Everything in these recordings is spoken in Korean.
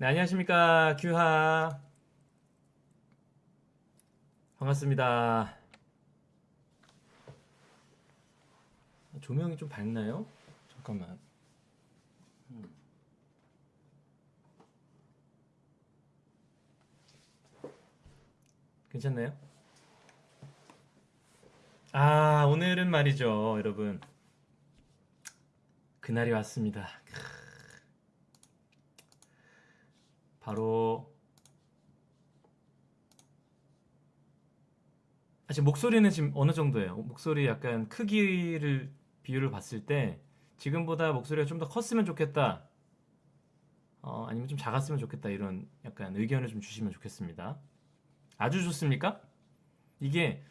네, 안녕하십니까. 규하. 반갑습니다. 조명이 좀 밝나요? 잠깐만. 음. 괜찮나요? 아, 오늘은 말이죠, 여러분. 그날이 왔습니다. 바로 아, 지금 목소리는 지금 어느 정도예요? 목소리 약간 크기를 비율을 봤을 때 지금보다 목소리가 좀 더 컸으면 좋겠다. 어, 아니면 좀 작았으면 좋겠다. 이런 약간 의견을 좀 주시면 좋겠습니다. 아주 좋습니까? 이게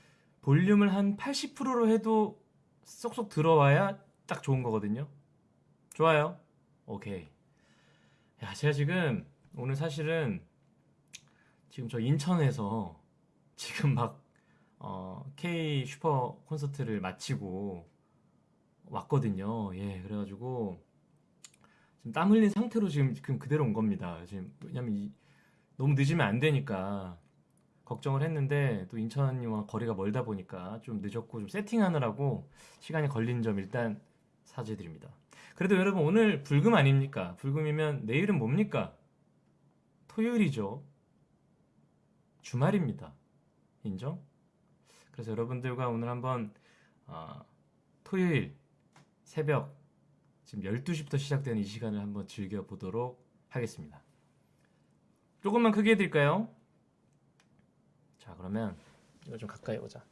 볼륨을 한 80%로 해도 쏙쏙 들어와야 딱 좋은 거거든요. 좋아요. 오케이. 야, 제가 지금 오늘 사실은 지금 저 인천에서 지금 막 어, K 슈퍼 콘서트를 마치고 왔거든요. 예, 그래가지고 지금 땀 흘린 상태로 지금, 지금 그대로 온 겁니다. 지금 왜냐면 이, 너무 늦으면 안 되니까 걱정을 했는데 또 인천이와 거리가 멀다 보니까 좀 늦었고 좀 세팅하느라고 시간이 걸린 점 일단 사죄드립니다. 그래도 여러분 오늘 불금 아닙니까? 불금이면 내일은 뭡니까? 토요일이죠. 주말입니다. 인정? 그래서 여러분들과 오늘 한번 어, 토요일 새벽 지금 12시부터 시작되는 이 시간을 한번 즐겨보도록 하겠습니다. 조금만 크게 해드릴까요? 자 그러면 이거 좀 가까이 오자.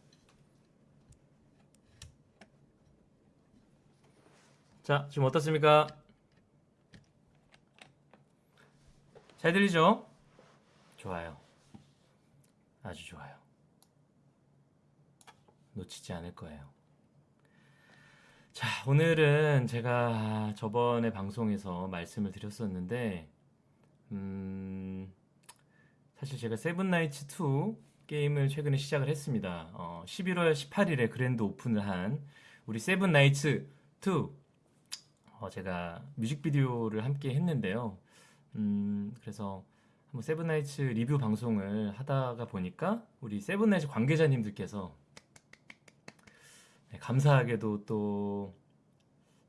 자 지금 어떻습니까? 잘 들리죠? 좋아요. 아주 좋아요. 놓치지 않을 거예요. 자, 오늘은 제가 저번에 방송에서 말씀을 드렸었는데, 음, 사실 제가 세븐나이츠 2 게임을 최근에 시작을 했습니다. 어, 11월 18일에 grand open을 한 우리 세븐나이츠 2 어, 제가 뮤직비디오를 함께 했는데요. 음, 그래서 한번 세븐나이츠 리뷰 방송을 하다가 보니까 우리 세븐나이츠 관계자님들께서 네, 감사하게도 또,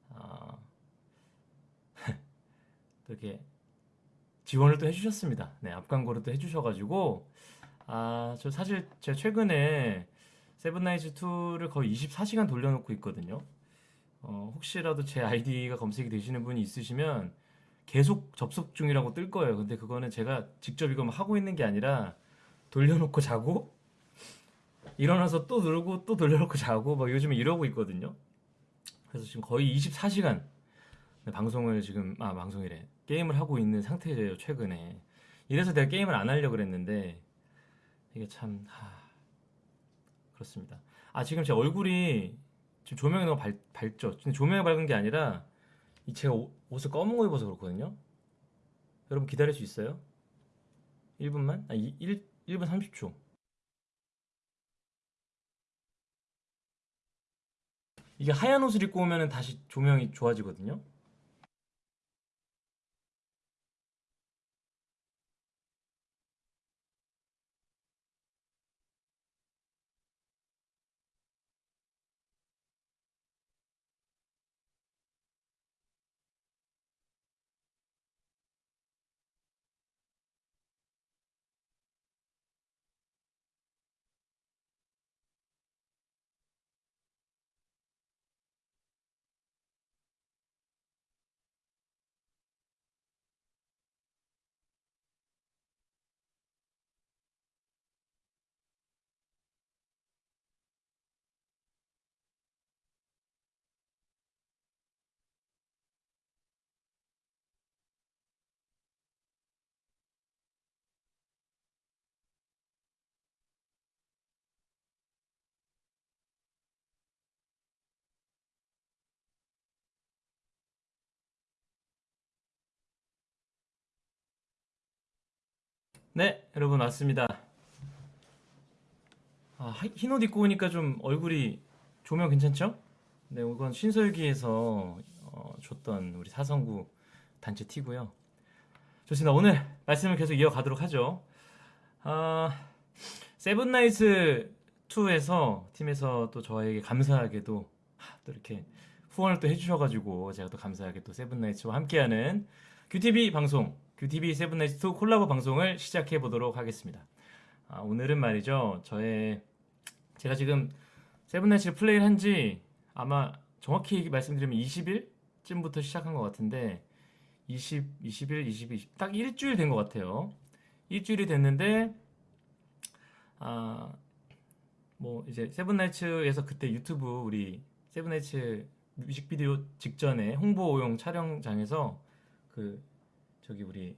어, 또 이렇게 지원을 또 해주셨습니다. 네, 앞광고를 또 해주셔가지고, 아, 저 사실 제가 최근에 세븐나이츠 2를 거의 24시간 돌려놓고 있거든요. 어, 혹시라도 제 아이디가 검색이 되시는 분이 있으시면 계속 접속 중이라고 뜰 거예요. 근데 그거는 제가 직접 이거 하고 있는 게 아니라 돌려놓고 자고 일어나서 또 누르고 또 돌려놓고 자고 막 요즘에 이러고 있거든요. 그래서 지금 거의 24시간 방송을 지금 아 방송이래 게임을 하고 있는 상태예요 최근에. 이래서 내가 게임을 안 하려고 그랬는데 이게 참 하... 그렇습니다. 아 지금 제 얼굴이 지금 조명이 너무 밝, 밝죠. 근데 조명이 밝은 게 아니라 이 제가 옷을 검은 거 입어서 그렇거든요. 여러분 기다릴 수 있어요? 1분만? 아 1, 1분 30초. 이게 하얀 옷을 입고 오면 다시 조명이 좋아지거든요. 네, 여러분 왔습니다. 아, 흰옷 입고 오니까 좀 얼굴이 조명 괜찮죠? 네, 이건 신설기에서 어, 줬던 우리 사성구 단체 티고요. 좋습니다. 오늘 말씀을 계속 이어가도록 하죠. 아, 세븐나이츠 2에서 팀에서 또 저에게 감사하게도 하, 또 이렇게 후원을 또 해주셔가지고 제가 또 감사하게 또 세븐나이츠와 함께하는 QTV 방송, QTV 세븐나이츠 2 콜라보 방송을 시작해 보도록 하겠습니다. 아, 오늘은 말이죠. 저의 제가 지금 세븐나이츠를 플레이를 한 지 아마 정확히 말씀드리면 20일쯤부터 시작한 것 같은데 20, 20일, 20일, 20, 딱 일주일 된 것 같아요. 일주일이 됐는데 아, 뭐 이제 세븐나이츠에서 그때 유튜브 우리 세븐나이츠 뮤직비디오 직전에 홍보용 촬영장에서 그 저기 우리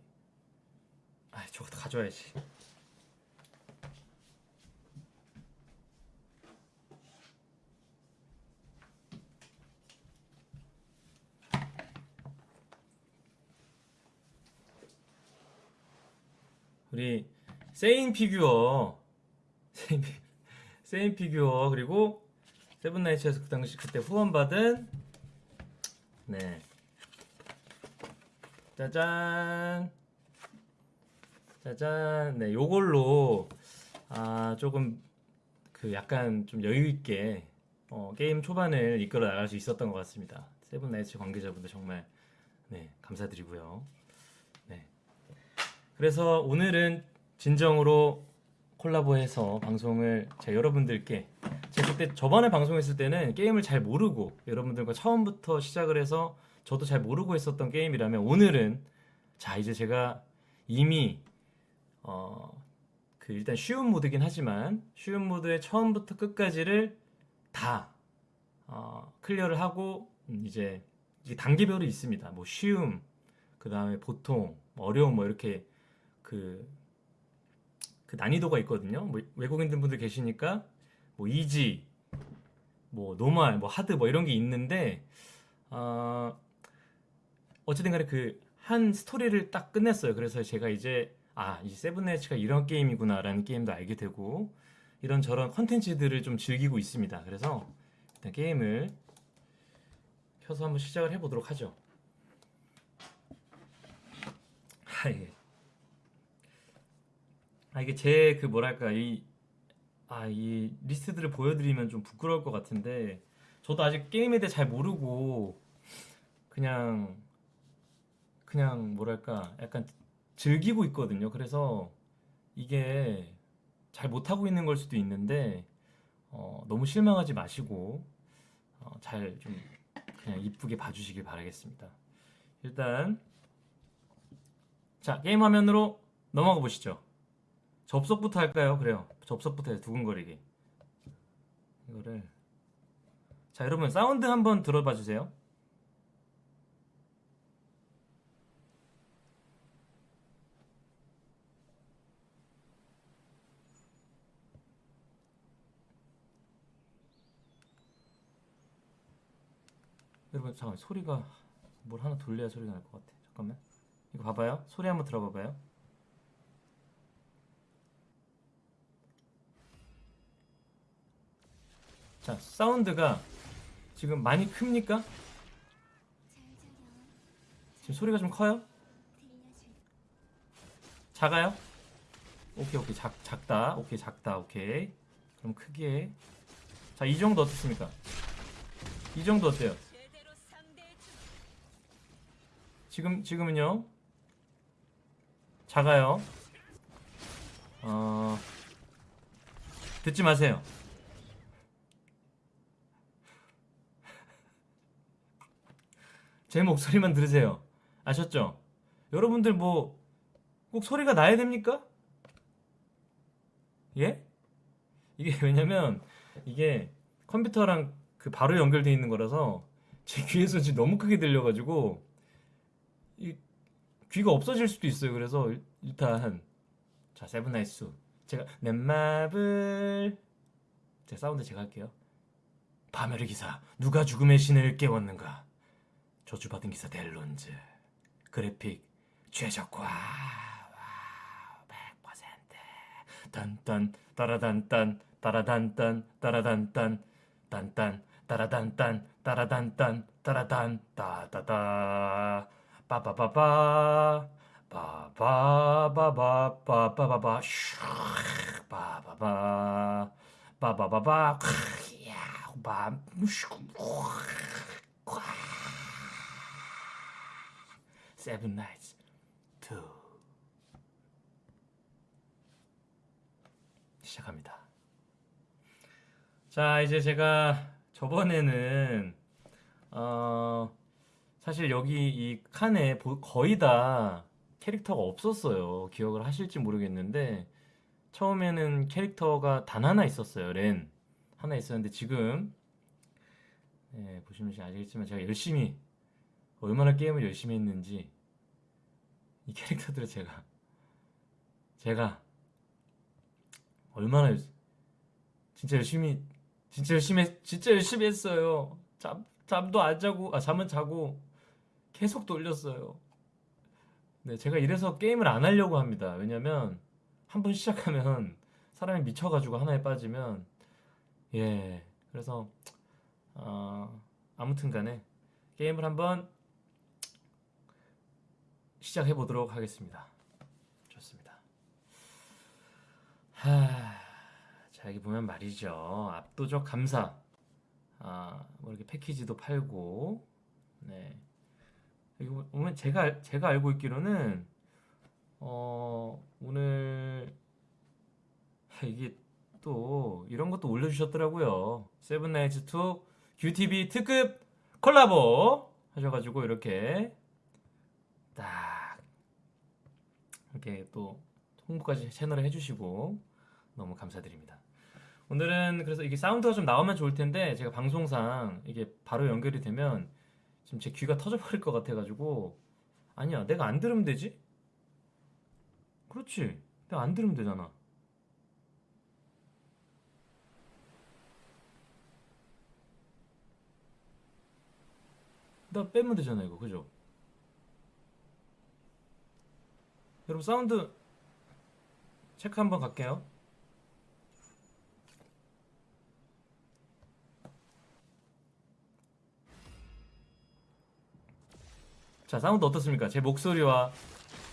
아 저거 다 가져와야지. 우리 세인 피규어 세인, 피- 세인 피규어 그리고 세븐나이츠에서 그 당시 그때 후원받은 네 짜잔. 짜잔. 네 요걸로 아 조금 그 약간 좀 여유 있게 어, 게임 초반을 이끌어 나갈 수 있었던 것 같습니다. 세븐나이츠 관계자분들 정말 네 감사드리고요. 네. 그래서 오늘은 진정으로 콜라보해서 방송을 제가 여러분들께 제가 그때 저번에 방송했을 때는 게임을 잘 모르고 여러분들과 처음부터 시작을 해서 저도 잘 모르고 했었던 게임이라면 오늘은 자 이제 제가 이미 어 그 일단 쉬운 모드긴 하지만 쉬운 모드의 처음부터 끝까지를 다 어, 클리어를 하고 음, 이제 단계별이 있습니다. 뭐 쉬움, 그 다음에 보통, 뭐 어려움 뭐 이렇게 그, 그 난이도가 있거든요. 뭐 외국인들 분들 계시니까 뭐 easy, 뭐 normal, 뭐 hard 뭐 이런 게 있는데 어, 어쨌든 간에 그 한 스토리를 딱 끝냈어요. 그래서 제가 이제 아, 이 세븐나이츠가 이런 게임이구나라는 게임도 알게 되고 이런 저런 컨텐츠들을 좀 즐기고 있습니다. 그래서 일단 게임을 켜서 한번 시작을 해보도록 하죠. 아, 예. 아 이게 제 그 뭐랄까 이 아, 이 리스트들을 보여드리면 좀 부끄러울 것 같은데 저도 아직 게임에 대해 잘 모르고 그냥 그냥 뭐랄까 약간 즐기고 있거든요. 그래서 이게 잘 못하고 있는 걸 수도 있는데 어, 너무 실망하지 마시고 어, 잘 좀 그냥 이쁘게 봐주시길 바라겠습니다. 일단 자 게임 화면으로 넘어가 보시죠. 접속부터 할까요? 그래요. 접속부터 해요. 두근거리게. 이거를 자 여러분 사운드 한번 들어봐 주세요. 여러분 잠깐 만 소리가 뭘 하나 돌려야 소리가 날 것 같아. 잠깐만. 이거 봐봐요. 소리 한번 들어봐봐요. 자 사운드가 지금 많이 큽니까? 지금 소리가 좀 커요? 작아요? 오케이 오케이 작, 작다 오케이 작다 오케이 그럼 크기에 자이 정도 어떻습니까? 이 정도 어때요? 지금 지금은요 작아요 어 듣지 마세요 제 목소리만 들으세요 아셨죠? 여러분들 뭐 꼭 소리가 나야 됩니까? 예? 이게 왜냐면 이게 컴퓨터랑 그 바로 연결되어 있는 거라서 제 귀에서 지금 너무 크게 들려가지고 이 귀가 없어질 수도 있어요. 그래서 일- 일단 자 세븐나이츠 제가 내 맘을 제 사운드 제가 할게요. 파멸의 기사 누가 죽음의 신을 깨웠는가? 저주받은 기사 델론즈 그래픽 최적화 wow 100% 딴딴 따라단딴 따라단딴 따라단딴 딴딴 따라단딴 따라단딴 따라단 따다다 빠바바바 바바바바 바바바바 슉 바바바 바바바바 야밤 세븐 나이츠 two 시작합니다. 자 이제 제가 저번에는 어 사실 여기 이 칸에 보- 거의 다 캐릭터가 없었어요. 기억을 하실지 모르겠는데 처음에는 캐릭터가 단 하나 있었어요. 렌 하나 있었는데 지금 예, 보시면 아시겠지만 제가 열심히 얼마나 게임을 열심히 했는지 이 캐릭터들을 제가 제가 얼마나 열- 진짜 열심히 진짜 열심히 했- 진짜 열심히 했어요. 잠 잠도 안 자고 아 잠은 자고 계속 돌렸어요. 네, 제가 이래서 게임을 안 하려고 합니다. 왜냐면 한 번 시작하면 사람이 미쳐가지고 하나에 빠지면 예 그래서 어, 아무튼 간에 게임을 한번 시작해 보도록 하겠습니다. 좋습니다. 하, 자 여기 보면 말이죠. 압도적 감사. 아, 뭐 이렇게 패키지도 팔고, 네. 여기 보면 제가 알- 제가 알고 있기로는 어 오늘 이게 또 이런 것도 올려주셨더라고요. 세븐나이츠 2 QTV 특급 콜라보 하셔가지고 이렇게 딱 이렇게 또 홍보까지 채널에 해주시고 너무 감사드립니다. 오늘은 그래서 이게 사운드가 좀 나오면 좋을 텐데 제가 방송상 이게 바로 연결이 되면 지금 제 귀가 터져버릴 것 같아가지고. 아니야 내가 안 들으면 되지? 그렇지. 내가 안 들으면 되잖아. 나 빼면 되잖아 이거. 그죠? 여러분 사운드 체크 한번 갈게요 자 사운드 어떻습니까? 제 목소리와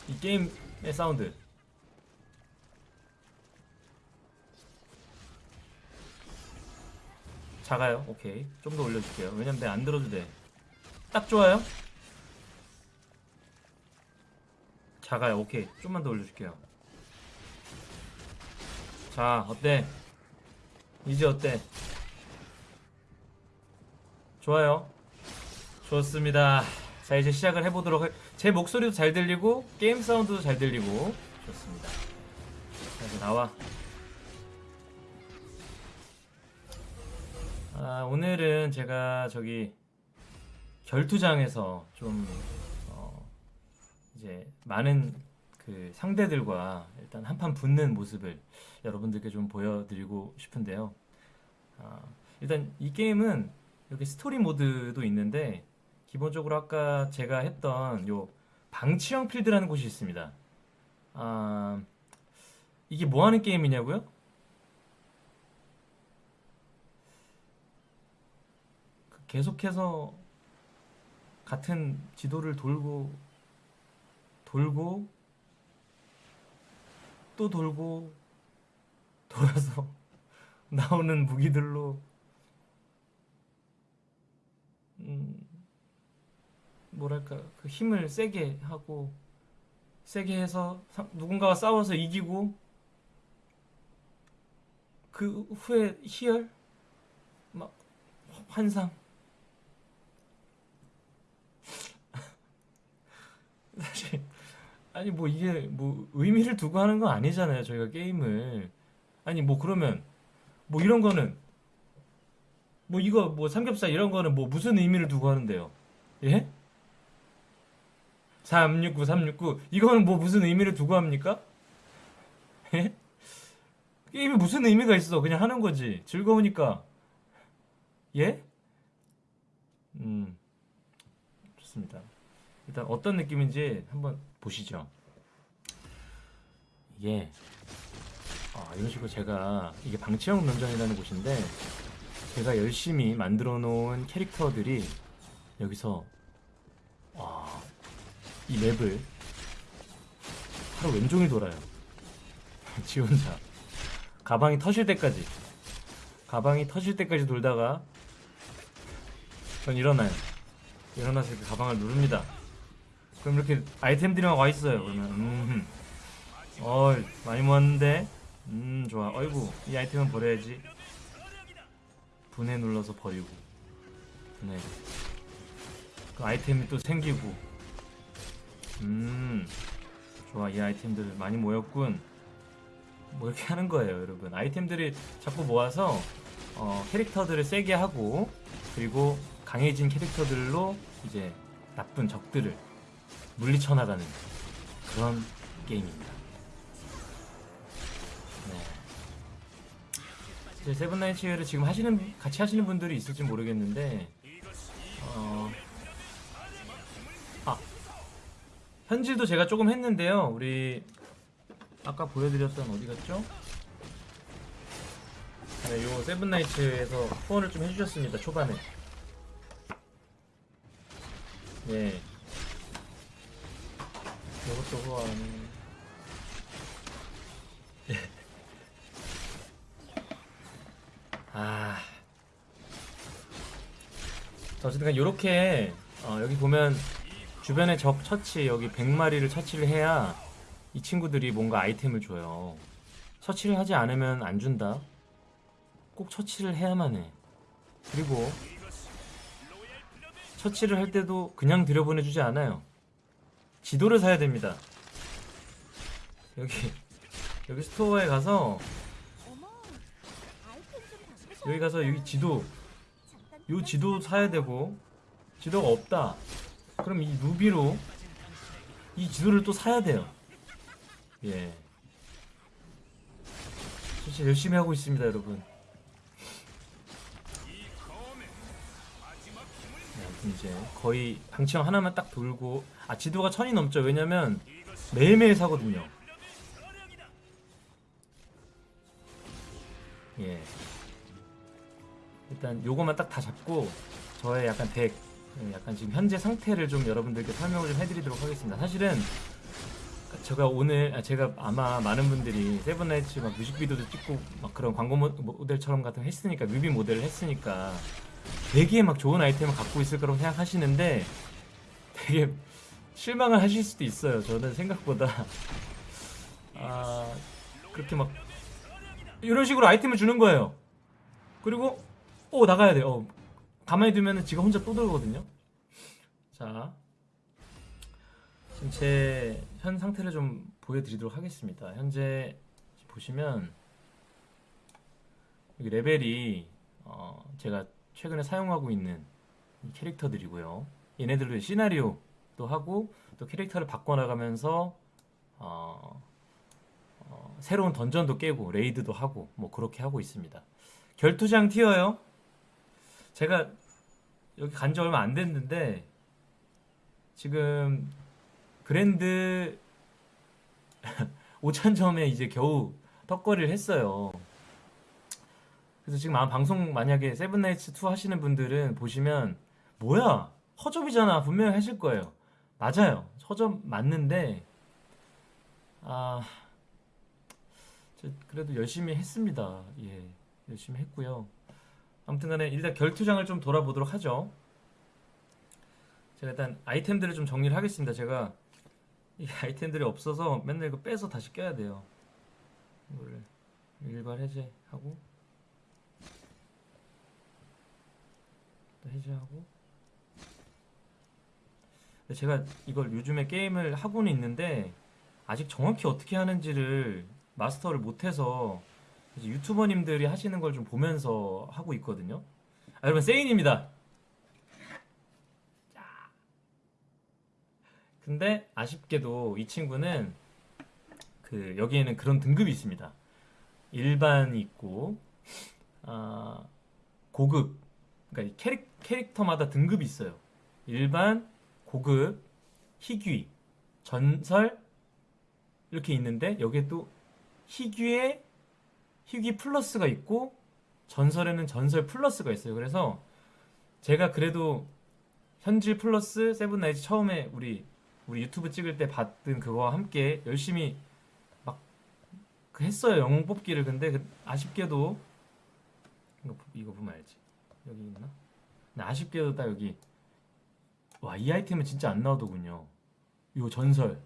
이 게임의 사운드 작아요? 오케이 좀 더 올려줄게요 왜냐면 내가 안 들어도 돼딱 좋아요? 작아요 오케이 좀만 더 올려줄게요 자 어때? 이제 어때? 좋아요 좋습니다 자 이제 시작을 해보도록 할... 제 목소리도 잘 들리고 게임 사운드도 잘 들리고. 좋습니다. 자 이제 나와. 아, 오늘은 제가 저기 결투장에서 좀 어, 이제 많은 그 상대들과 일단 한판 붙는 모습을 여러분들께 좀 보여드리고 싶은데요. 아, 일단 이 게임은 이렇게 스토리 모드도 있는데 기본적으로 아까 제가 했던 요 방치형 필드라는 곳이 있습니다. 아, 이게 뭐 하는 게임이냐고요? 그 계속해서 같은 지도를 돌고 돌고 또 돌고 돌아서 나오는 무기들로 음, 뭐랄까 그 힘을 세게 하고 세게 해서 사- 누군가와 싸워서 이기고 그 후에 희열? 막 환상? 사실 아니 뭐 이게 뭐 의미를 두고 하는 건 아니잖아요 저희가 게임을. 아니 뭐 그러면 뭐 이런 거는 뭐 이거 뭐 삼겹살 이런 거는 뭐 무슨 의미를 두고 하는데요? 예? 369 369 이거는 뭐 무슨 의미를 두고 합니까? 예? 게임이 무슨 의미가 있어 그냥 하는 거지 즐거우니까 예? 음 좋습니다 일단 어떤 느낌인지 한번 보시죠. 이게 아, 이런 식으로 제가 이게 방치형 면전이라는 곳인데 제가 열심히 만들어 놓은 캐릭터들이 여기서 아, 이 맵을 하루 왼종일 돌아요. 지 혼자. 가방이 터질 때까지. 가방이 터질 때까지 돌다가 전 일어나요. 일어나서 이렇게 가방을 누릅니다. 그럼 이렇게 아이템들이 막와 있어요. 그러면 음, 어 많이 모았는데, 음 좋아. 어이구 이 아이템은 버려야지. 분해 눌러서 버리고, 분해. 그 아이템이 또 생기고, 음 좋아 이 아이템들 많이 모였군. 뭐 이렇게 하는 거예요, 여러분. 아이템들이 자꾸 모아서 어, 캐릭터들을 세게 하고 그리고 강해진 캐릭터들로 이제 나쁜 적들을 물리쳐 나가는 그런 게임입니다. 네. 이제 세븐나이츠를 지금 하시는 같이 하시는 분들이 있을지 모르겠는데 어, 현질도 제가 조금 했는데요. 우리 아까 보여드렸던 어디 갔죠? 네, 요 세븐나이츠에서 후원을 좀 해주셨습니다. 초반에. 예. 이것도 후원. 예. 아. 자, 어쨌든 요렇게 어, 여기 보면 주변에 적 처치 여기 100마리를 처치를 해야 이 친구들이 뭔가 아이템을 줘요. 처치를 하지 않으면 안 준다. 꼭 처치를 해야만 해. 그리고 처치를 할 때도 그냥 들여보내주지 않아요. 지도를 사야 됩니다. 여기 여기 store에 가서. 여기 가서 여기 지도 요 지도 사야 되고 지도가 없다. 그럼 이 루비로 이 지도를 또 사야 돼요. 예. 진짜 열심히 하고 있습니다, 여러분. 네, 이제 거의 방치형 하나만 딱 돌고 아 지도가 천이 넘죠. 왜냐면 매일매일 사거든요. 예. 일단 요거만 딱 다 잡고 저의 약간 덱 예, 약간 지금 현재 상태를 좀 여러분들께 설명을 좀 해드리도록 하겠습니다. 사실은 제가 오늘 아, 제가 아마 많은 분들이 세븐나이츠 막 뮤직비디오도 찍고 막 그런 광고 모- 모델처럼 같은 거 했으니까 뮤비 모델을 했으니까 되게 막 좋은 아이템을 갖고 있을 거라고 생각하시는데 되게 실망을 하실 수도 있어요. 저는 생각보다 아 그렇게 막 이런 식으로 아이템을 주는 거예요. 그리고 오 나가야 돼. 어 가만히 두면은 지가 혼자 또 들거든요. 자 지금 제 현 상태를 좀 보여드리도록 하겠습니다. 현재 보시면 여기 레벨이 어, 제가 최근에 사용하고 있는 이 캐릭터들이고요. 얘네들도 시나리오도 하고 또 캐릭터를 바꿔나가면서 어, 어, 새로운 dungeon도 깨고 raid도 하고 뭐 그렇게 하고 있습니다. 결투장 티어요. 제가 여기 간 지 얼마 안 됐는데 지금 grand 5천점에 이제 겨우 턱걸이를 했어요. 그래서 지금 아마 방송 만약에 세븐나이츠 2 하시는 분들은 보시면 뭐야 허접이잖아 분명히 하실 거예요. 맞아요. 허접 맞는데 아저 그래도 열심히 했습니다. 예 열심히 했고요. 아무튼간에 일단 결투장을 좀 돌아보도록 하죠. 제가 일단 아이템들을 좀 정리를 하겠습니다. 제가 이 아이템들이 없어서 맨날 이거 빼서 다시 껴야 돼요. 이거를 일괄 해제하고 또 해제하고 제가 이걸 요즘에 게임을 하고는 있는데 아직 정확히 어떻게 하는지를 마스터를 못해서 유튜버님들이 하시는 걸 좀 보면서 하고 있거든요. 아, 여러분 세인입니다. 근데 아쉽게도 이 친구는 그 여기에는 그런 등급이 있습니다. 일반이 있고 아, 고급 그러니까 이 캐릭, 캐릭터마다 등급이 있어요. 일반, 고급, 희귀, 전설 이렇게 있는데 여기에 또 희귀에 희귀 플러스가 있고 전설에는 전설 플러스가 있어요. 그래서 제가 그래도 현질 플러스 세븐나이츠 처음에 우리 우리 유튜브 찍을 때 봤던 그거와 함께 열심히 막그 했어요. 영웅 뽑기를. 근데 그 아쉽게도 이거, 이거 보면 알지? 여기 있나? 아쉽게도 딱 여기 와 이 아이템은 진짜 안 나오더군요. 요 전설.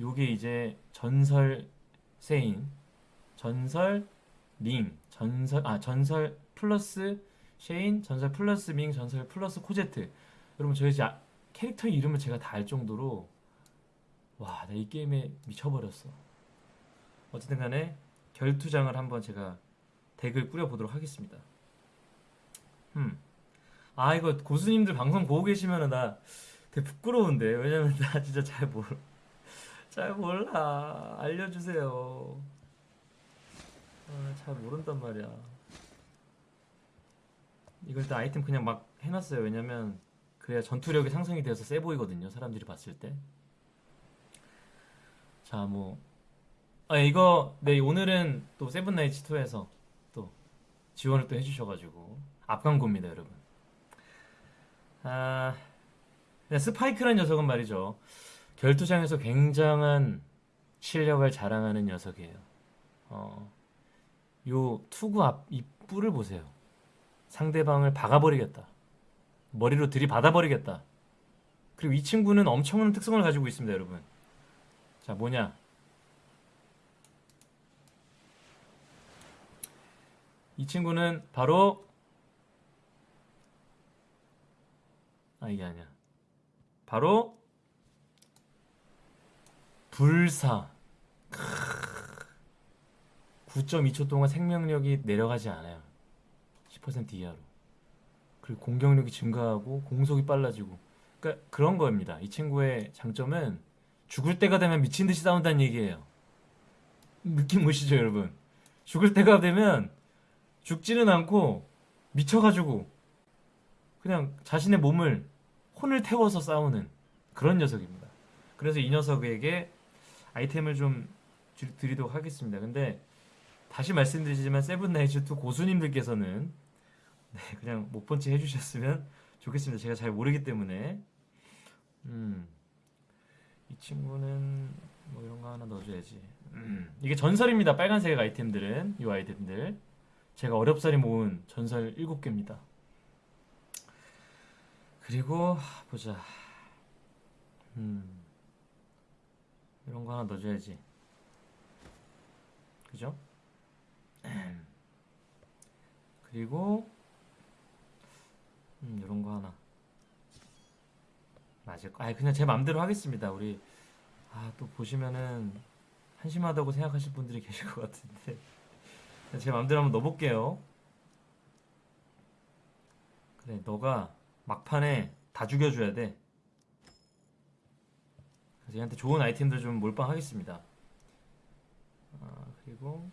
요게 이제 전설 세인 전설 링 전설 아 전설 플러스 세인 전설 플러스 밍 전설 플러스 코제트. 여러분 저희 이제 아- 캐릭터 이름을 제가 다 알 정도로 와 나 이 게임에 미쳐버렸어. 어쨌든 간에 결투장을 한번 제가 덱을 꾸려보도록 하겠습니다. 음. 아 이거 고수님들 방송 보고 계시면은 나 되게 부끄러운데. 왜냐면 나 진짜 잘 몰, 잘 몰라. 알려주세요 아, 잘 모른단 말이야. 이걸 일단 아이템 그냥 막 해놨어요. 왜냐면 그래야 전투력이 상승이 되어서 세 보이거든요 사람들이 봤을 때 자 뭐. 아 이거 네 오늘은 또 세븐나이츠 2에서 또 지원을 또 해주셔가지고 앞광고입니다 여러분. 아 그냥 스파이크란 녀석은 말이죠. 결투장에서 굉장한 실력을 자랑하는 녀석이에요. 어, 요 투구 앞이 뿔을 보세요. 상대방을 박아버리겠다. 머리로 들이받아버리겠다. 그리고 이 친구는 엄청난 특성을 가지고 있습니다 여러분. 자 뭐냐? 이 친구는 바로 아 이게 아니야. 바로 불사. 9.2초 동안 생명력이 내려가지 않아요. 10% 이하로. 그리고 공격력이 증가하고 공속이 빨라지고. 그러니까 그런 겁니다. 이 친구의 장점은 죽을 때가 되면 미친 듯이 싸운다는 얘기예요. 느낌 오시죠, 여러분? 죽을 때가 되면 죽지는 않고 미쳐가지고 그냥 자신의 몸을 혼을 태워서 싸우는 그런 녀석입니다. 그래서 이 녀석에게 아이템을 좀 주- 드리도록 하겠습니다. 근데 다시 말씀드리지만 세븐나이츠2 고수님들께서는 네, 그냥 못 본 채 해주셨으면 좋겠습니다. 제가 잘 모르기 때문에 음, 이 친구는 뭐 이런 거 하나 넣어줘야지. 음, 이게 전설입니다. 빨간색 아이템들은 이 아이템들. 제가 어렵사리 모은 전설 7개입니다. 그리고 보자. 음. 이런 거 하나 넣어줘야지. 그죠? 그리고 음, 이런 거 하나. 맞을 거. 아, 그냥 제 맘대로 하겠습니다. 우리 아, 또 보시면은 한심하다고 생각하실 분들이 계실 것 같은데. 제 맘대로 한번 넣어볼게요. 그래, 너가 막판에 다 죽여줘야 돼. 그래서 얘한테 좋은 아이템들 좀 몰빵하겠습니다. 아, 그리고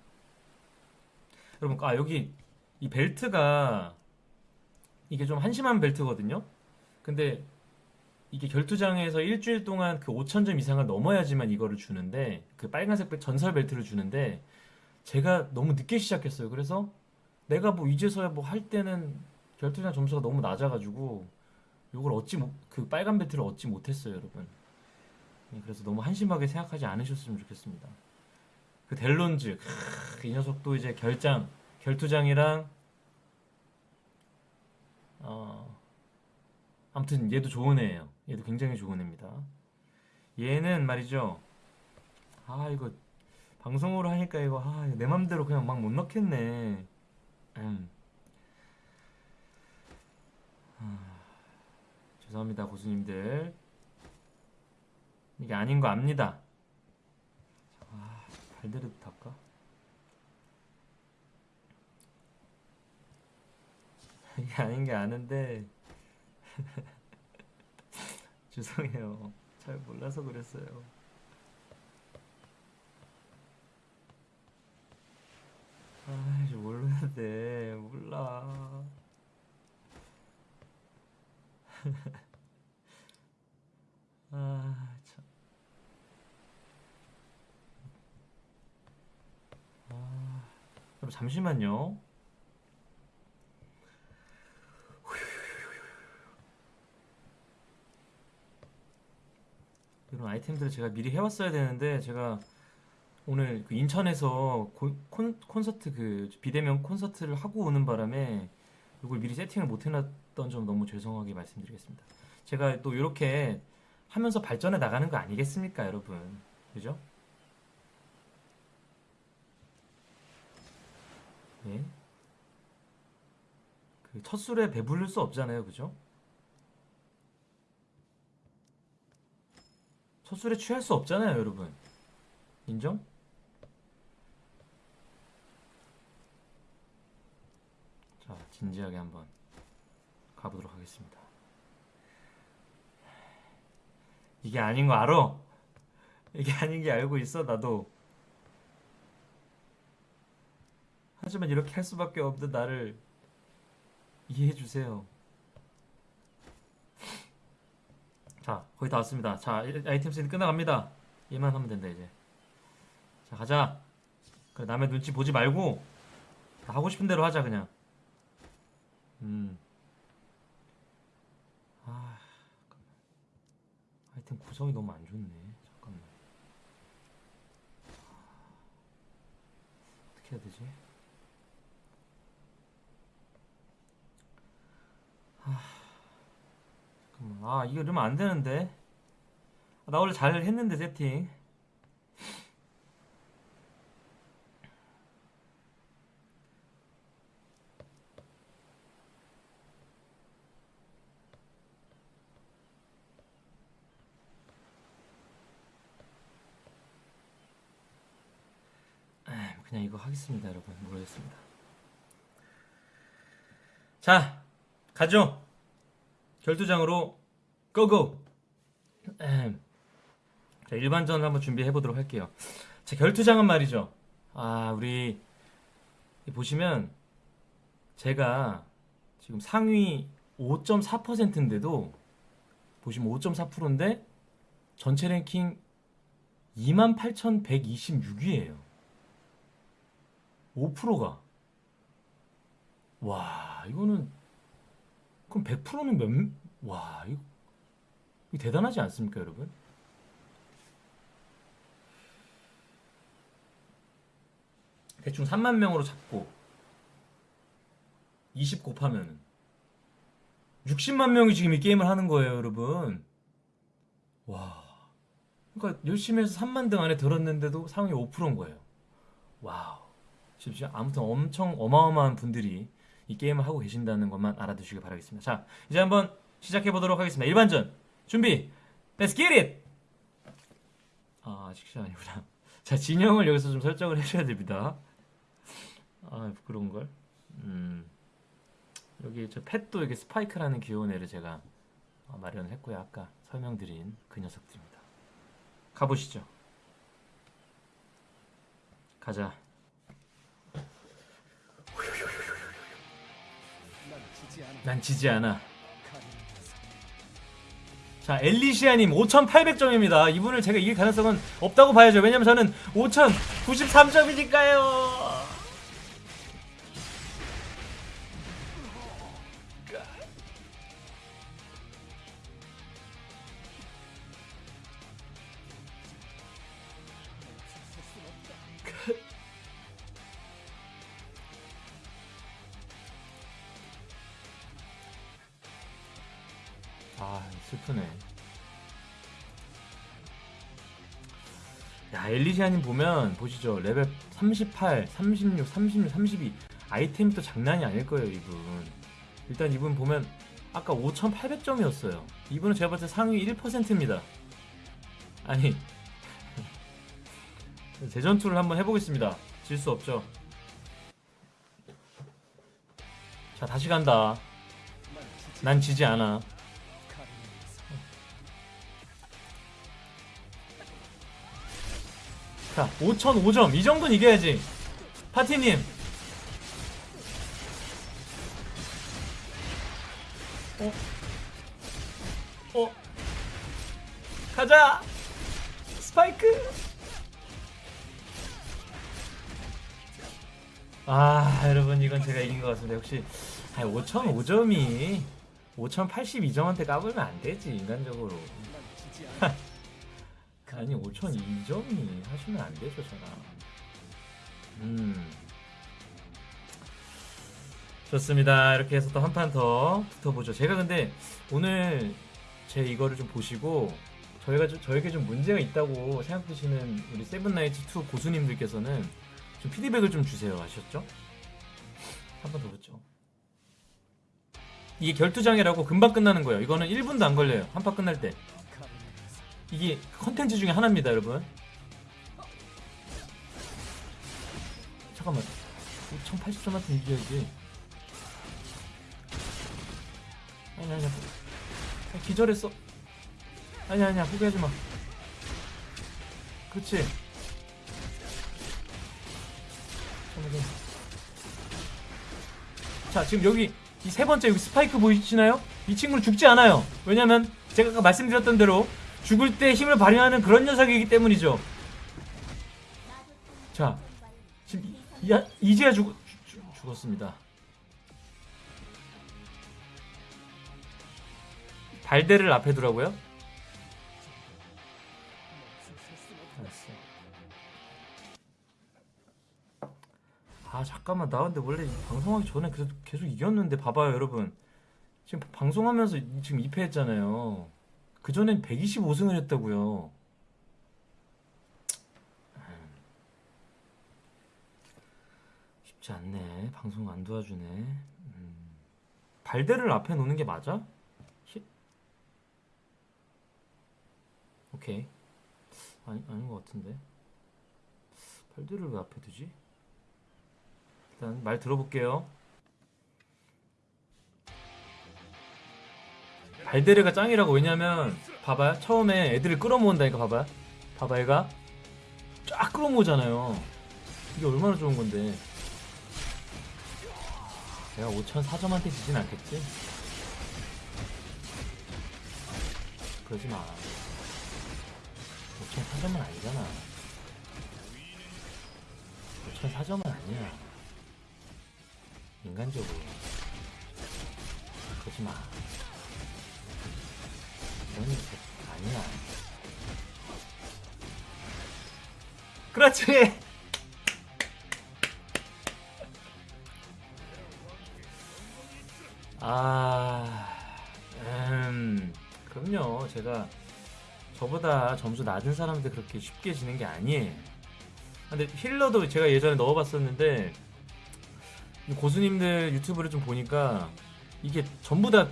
여러분, 아 여기 이 벨트가 이게 좀 한심한 벨트거든요. 근데 이게 결투장에서 일주일 동안 그 5,000점 이상을 넘어야지만 이거를 주는데 그 빨간색 벨- 전설 벨트를 주는데 제가 너무 늦게 시작했어요. 그래서 내가 뭐 이제서야 뭐 할 때는 결투장 점수가 너무 낮아가지고 이걸 얻지 못, 그 빨간 벨트를 얻지 못했어요, 여러분. 네, 그래서 너무 한심하게 생각하지 않으셨으면 좋겠습니다. 그 델론즈, 크, 이 녀석도 이제 결장, 결투장이랑 어, 아무튼 얘도 좋은 애예요. 얘도 굉장히 좋은 애입니다. 얘는 말이죠. 아 이거 방송으로 하니까 이거 아, 내 맘대로 그냥 막 못 넣겠네. 음. 아, 죄송합니다, 고수님들. 이게 아닌 거 압니다. 아, 발대로 닦까? 이게 아닌 게 아는데 죄송해요. 잘 몰라서 그랬어요. 아, 이제 모르는데 몰라. 아, 여러분 잠시만요. 아이템들을 제가 미리 해왔어야 되는데 제가 오늘 그 인천에서 고- 콘, 콘서트 그 비대면 콘서트를 하고 오는 바람에 이걸 미리 세팅을 못 해놨던 점 너무 죄송하게 말씀드리겠습니다. 제가 또 이렇게 하면서 발전해 나가는 거 아니겠습니까, 여러분? 그죠? 예. 그 첫 술에 배부를 수 없잖아요, 그죠? 첫 술에 취할 수 없잖아요, 여러분. 인정? 자, 진지하게 한번 가보도록 하겠습니다. 이게 아닌 거 알아? 이게 아닌 게 알고 있어, 나도. 하지만 이렇게 할 수밖에 없는 나를 이해해 주세요. 자, 거의 다 왔습니다. 자, 이- 아이템 세팅 끝나갑니다. 얘만 하면 된다, 이제. 자, 가자. 그래, 남의 눈치 보지 말고, 다 하고 싶은 대로 하자, 그냥. 음. 아. 아이템 구성이 너무 안 좋네. 잠깐만. 어떻게 해야 되지? 잠깐만. 아, 이거 이러면 안 되는데. 아, 나 원래 잘 했는데, 세팅. 아, 그냥 이거 하겠습니다, 여러분. 모르겠습니다. 자, 가죠. 결투장으로 고고. 자, 일반전을 한번 준비해 보도록 할게요. 자, 결투장은 말이죠. 아, 우리 보시면 제가 지금 상위 5.4%인데도 보시면 5.4%인데 전체 랭킹 28,126위예요. 5%가 와, 이거는 그럼 100%는 몇, 와, 이거, 대단하지 않습니까, 여러분? 대충 3만 명으로 잡고 20 곱하면은 60만 명이 지금 이 게임을 하는 거예요, 여러분. 와. 그러니까 열심히 해서 3만 등 안에 들었는데도 상위 5%인 거예요. Wow. 지금 아무튼 엄청 어마어마한 분들이 이 게임을 하고 계신다는 것만 알아두시길 바라겠습니다. 자, 이제 한번 시작해 보도록 하겠습니다. 일반전 준비. Let's get it. 아, 시작 아니구나. 자, 진영을 여기서 좀 설정을 해줘야 됩니다. 아, 부끄러운 걸. 음, 여기 저 pet도 이렇게 스파이크라는 귀여운 애를 제가 어, 마련을 했고요. 아까 설명드린 그 녀석들입니다. 가보시죠. 가자. 난 지지 않아. 자, 엘리시아님 5,800점입니다. 이분을 제가 이길 가능성은 없다고 봐야죠. 왜냐면 저는 5,093점이니까요. 시아님 보면 보시죠. 레벨 38, 36, 36, 32 아이템이 또 장난이 아닐 거예요, 이분. 일단 이분 보면 아까 5,800점이었어요. 이분은 제가 봤을 때 상위 1%입니다. 아니 대전투를 한번 해보겠습니다. 질 수 없죠. 자, 다시 간다. 난 지지 않아. 자, 5,005점. 이 정도는 이겨야지. 파티님. 어? 어? 가자! 스파이크! 아, 여러분, 이건 제가 이긴 것. 역시, 아, 5,005점이 5,082점한테 까불면 안 되지, 인간적으로. 아니 5천 2점이 하시면 안 되죠 저랑 음. 좋습니다. 이렇게 해서 또 한 판 더 붙어보죠. 제가 근데 오늘 제 이거를 좀 보시고 저희가 좀, 저에게 좀 문제가 있다고 생각되시는 우리 세븐나이츠 2 고수님들께서는 좀 피드백을 좀 주세요. 아셨죠? 한 번 더 붙죠. 이게 결투장애라고 금방 끝나는 거예요. 이거는 1분도 안 걸려요. 한 판 끝날 때 이게 컨텐츠 중에 하나입니다, 여러분. 잠깐만. 1080점한테 이겨야지. 아니, 아니, 아니. 기절했어. 아니, 아니야. 포기하지 마. 그렇지. 자, 지금 여기 이 세 번째 여기 스파이크 보이시나요? 이 친구는 죽지 않아요. 왜냐면 제가 아까 말씀드렸던 대로 죽을 때 힘을 발휘하는 그런 녀석이기 때문이죠. 자, 지금 이, 야- 이제야 죽, 죽, 죽었습니다. 발대를 앞에 두라고요? 아 잠깐만 나 근데 원래 이 방송하기 전에 그래도 계속 이겼는데 봐봐요 여러분 지금 방송하면서 이- 지금 2패 했잖아요 그전엔 125승을 했다고요. 쉽지 않네. 방송 안 도와주네. 음. 발대를 앞에 놓는 게 맞아? 히- 오케이. 아니, 아닌 것 같은데. 발대를 왜 앞에 두지? 일단 말 들어볼게요. 발데르가 짱이라고. 왜냐면 봐봐요. 처음에 애들을 끌어모은다니까 봐봐요. 봐봐 얘가. 쫙 끌어모으잖아요. 이게 얼마나 좋은 건데. 내가 5,004점한테 지진 않겠지? 그러지 마. 5,004점은 아니잖아. 5,004점은 아니야. 인간적으로. 그러지 마 아니야. 그렇지. 아, 음, 그럼요. 제가 저보다 점수 낮은 사람한테 그렇게 쉽게 지는 게 아니에요. 근데 힐러도 제가 예전에 넣어봤었는데 이 고수님들 유튜브를 좀 보니까 이게 전부 다그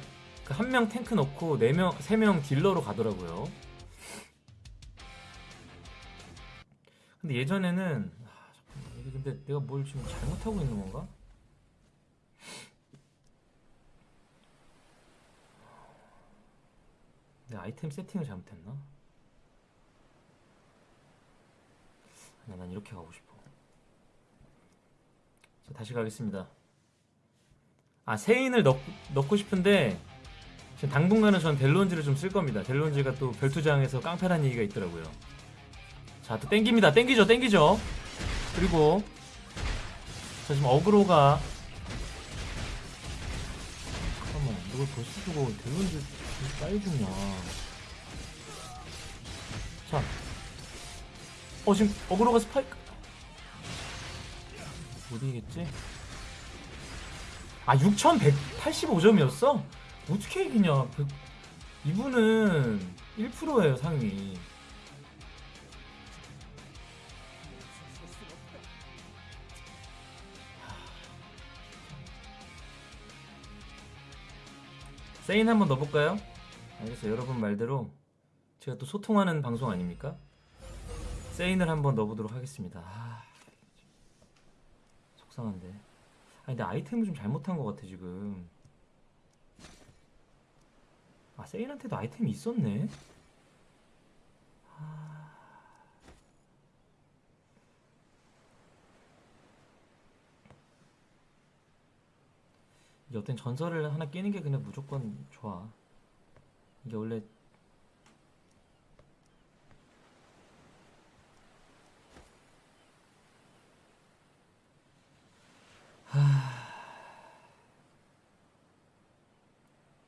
한 명 탱크 넣고 네 명, 세명 딜러로 가더라고요. 근데 예전에는 아, 잠깐만 근데 내가 뭘 지금 잘못하고 있는 건가? 내 아이템 세팅을 잘못했나? 아니야, 난 이렇게 가고 싶어. 자, 다시 가겠습니다. 아, 세인을 넣, 넣고 싶은데 지금 당분간은 전 델론즈를 좀 쓸 겁니다. 델론즈가 또 별투장에서 깡패란 얘기가 있더라고요. 자, 또 땡깁니다. 땡기죠, 땡기죠. 그리고 자, 지금 어그로가 잠깐만, 이걸 벌써 주고 델론즈 왜 빨리 죽냐. 자, 어 지금 어그로가 스파이크 못 이기겠지? 아 6185점이었어? 어떻게 이기냐? 백- 이분은 1%예요 상위. 세인 한번 넣어볼까요? 알겠어요. 여러분 말대로 제가 또 소통하는 방송 아닙니까? 세인을 한번 넣어보도록 하겠습니다. 아, 속상한데. 아니 근데 아이템을 좀 잘못한 것 같아 지금 아 세인한테도 아이템이 있었네. 아... 이게 어떤 전설을 하나 끼는 게 그냥 무조건 좋아. 이게 원래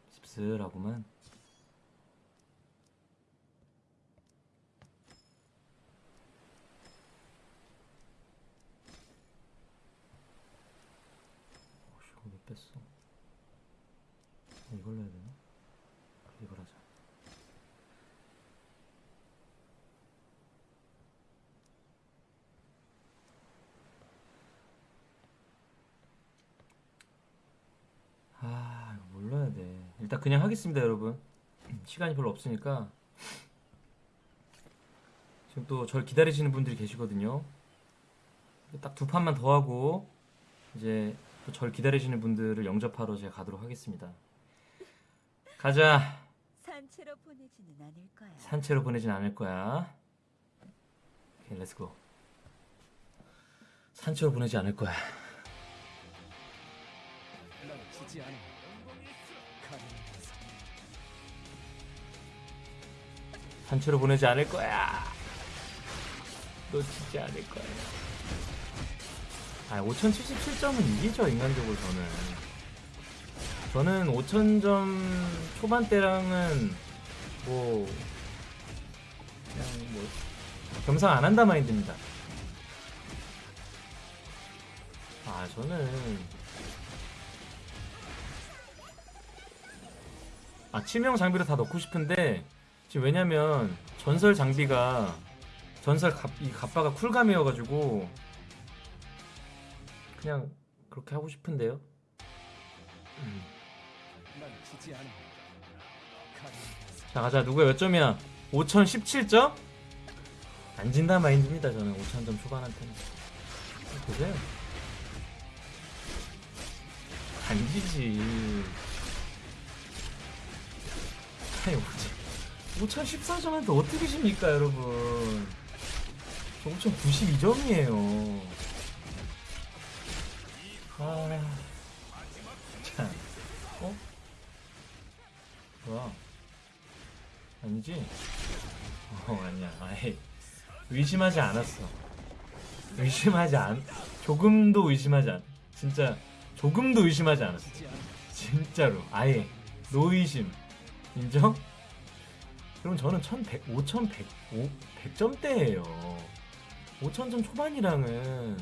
씁쓸하구만 뺐어. 해야 되나? 이걸 하자. 아, 이거 해야 돼. 일단 그냥 하겠습니다, 여러분. 시간이 별로 없으니까. 지금 또 절 기다리시는 분들이 계시거든요. 딱 두 판만 더 하고 이제 또 절 기다리시는 분들을 영접하러 제가 가도록 하겠습니다. 가자. 산채로 보내지는 않을 거야. 산채로 보내진 않을 거야. 오케이, let's go. 산채로 보내지 않을 거야. 산채로 보내지 않을 거야. 놓치지 않을 거야. 아, 5077점은 이기죠, 인간적으로 저는. 저는 5000점 초반대랑은 뭐, 그냥 뭐, 겸상 안 한다 마인드입니다. 아, 저는. 아, 치명 장비를 다 넣고 싶은데, 지금 왜냐면 전설 장비가 전설 갑, 이 갑바가 쿨감이어가지고 그냥 그렇게 하고 싶은데요. 음. 자 가자. 누구야? 몇 점이야? 5017점? 안 진다 마인드입니다 저는. 5000점 초반한테는. 보세요. 안 지지. 아니 5014점한테 어떻게 십니까 여러분? 저 5092점이에요. 아참. 어? 뭐야 아니지? 어 아니야. 아예 의심하지 않았어. 의심하지 않 조금도 의심하지 않 진짜 조금도 의심하지 않았어. 진짜로. 아예. 노의심. 인정? 그럼 저는 1100, 5100, 100점대예요. 5000점 초반이랑은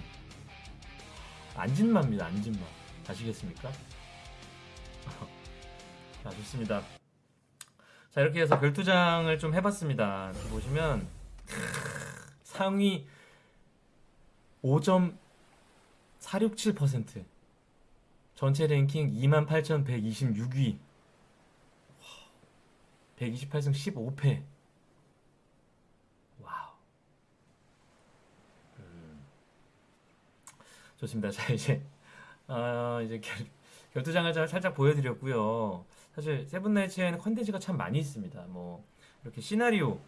안진마입니다 안진마 아시겠습니까? 자 좋습니다 자 이렇게 해서 별투장을 좀 해봤습니다. 보시면 상위 5.467% 전체 랭킹 28,126위. 128승 15패. Wow. 음. 좋습니다. 자 이제 어, 이제 결, 결투장을 잘- 살짝 보여드렸고요 사실 세븐나이츠에는 컨텐츠가 참 많이 있습니다 뭐 이렇게 시나리오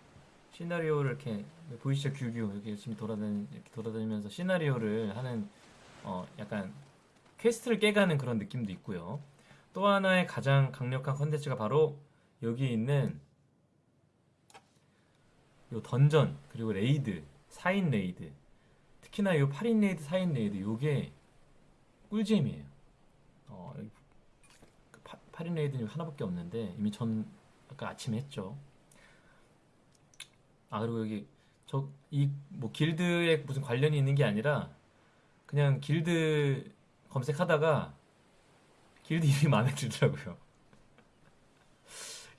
시나리오를 이렇게 보이시죠 규규 이렇게 열심히 돌아다니 이렇게 돌아다니면서 시나리오를 하는 어 약간 quest를 깨가는 그런 느낌도 있고요. 또 하나의 가장 강력한 컨텐츠가 바로 여기 있는 요 던전 그리고 raid 4인 raid 특히나 요 8인 raid 4인 raid 요게 꿀잼이에요. 어, 여기 그 파- 8인 raid는 하나밖에 없는데 이미 전 아까 아침에 했죠. 아 그리고 여기 저 이 뭐 길드에 무슨 관련이 있는 게 아니라 그냥 길드 검색하다가 길드 이름이 마음에 들더라고요.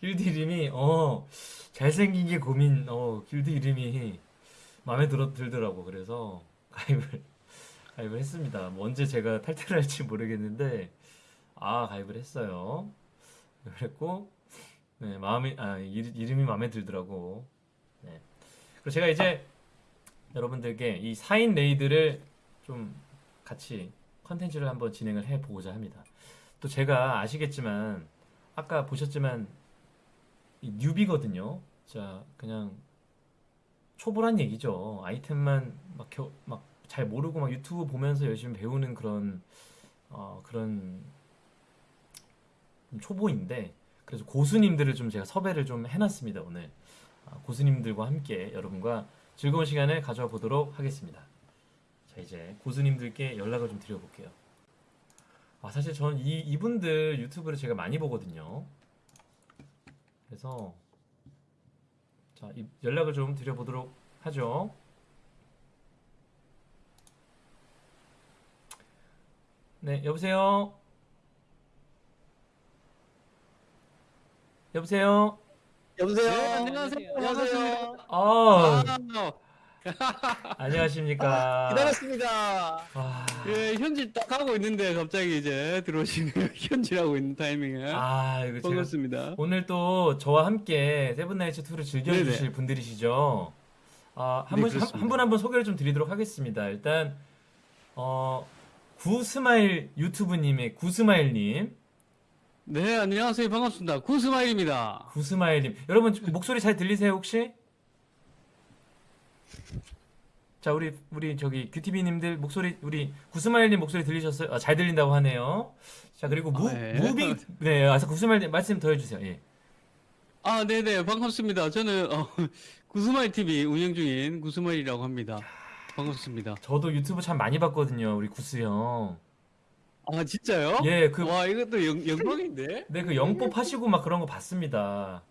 길드 이름이 어 잘생긴 게 고민 어 길드 이름이 마음에 들어 들더라고 그래서 가입을 가입을 했습니다. 뭐 언제 제가 탈퇴를 할지 모르겠는데 아 가입을 했어요. 그랬고 네 마음이 아 이- 이름이 마음에 들더라고. 네. 그리고 제가 이제 여러분들께 이 4인 raid를 좀 같이 컨텐츠를 한번 진행을 해 보고자 합니다. 또 제가 아시겠지만 아까 보셨지만 이 newbie거든요. 자 그냥 초보란 얘기죠. 아이템만 막 잘 모르고 막 유튜브 보면서 열심히 배우는 그런 어, 그런 좀 초보인데 그래서 고수님들을 좀 제가 섭외를 좀 해놨습니다 오늘 아, 고수님들과 함께 여러분과 즐거운 시간을 가져와 보도록 하겠습니다. 자 이제 고수님들께 연락을 좀 드려볼게요. 아 사실 전이 이분들 유튜브를 제가 많이 보거든요. 그래서 자 이- 연락을 좀 드려보도록 하죠. 네 여보세요. 여보세요. 여보세요. 네, 안녕하세요. 안녕하세요. 아, 아, 안녕하십니까. 기다렸습니다. 아, 예, 현질 딱 하고 있는데 갑자기 이제 들어오시네요. 현질하고 있는 타이밍에. 아, 이거 제가 반갑습니다. 오늘 또 저와 함께 세븐나이츠 2를 즐겨주실 네네. 분들이시죠. 아, 한 네, 분. 한 분 한 분 소개를 좀 드리도록 하겠습니다. 일단, 어, 구스마일 유튜브님의 구스마일님, 네, 안녕하세요. 반갑습니다. 구스마일입니다. 구스마일님. 여러분, 목소리 잘 들리세요, 혹시? 자, 우리, 우리, 저기, 큐티비님들 목소리, 우리, 구스마일님 목소리 들리셨어요? 아, 잘 들린다고 하네요. 자, 그리고 무, 아, 예. 무빙, 네, 아, 구스마일님 말씀 더 해주세요. 예. 아, 네네. 반갑습니다. 저는, 어, 구스마일 TV 운영 중인 구스마일이라고 합니다. 반갑습니다. 저도 유튜브 참 많이 봤거든요, 우리 구스 형. 아, 진짜요? 예, 그, 와, 이것도 영, 영광인데? 네, 그 영법 하시고 막 그런 거 봤습니다.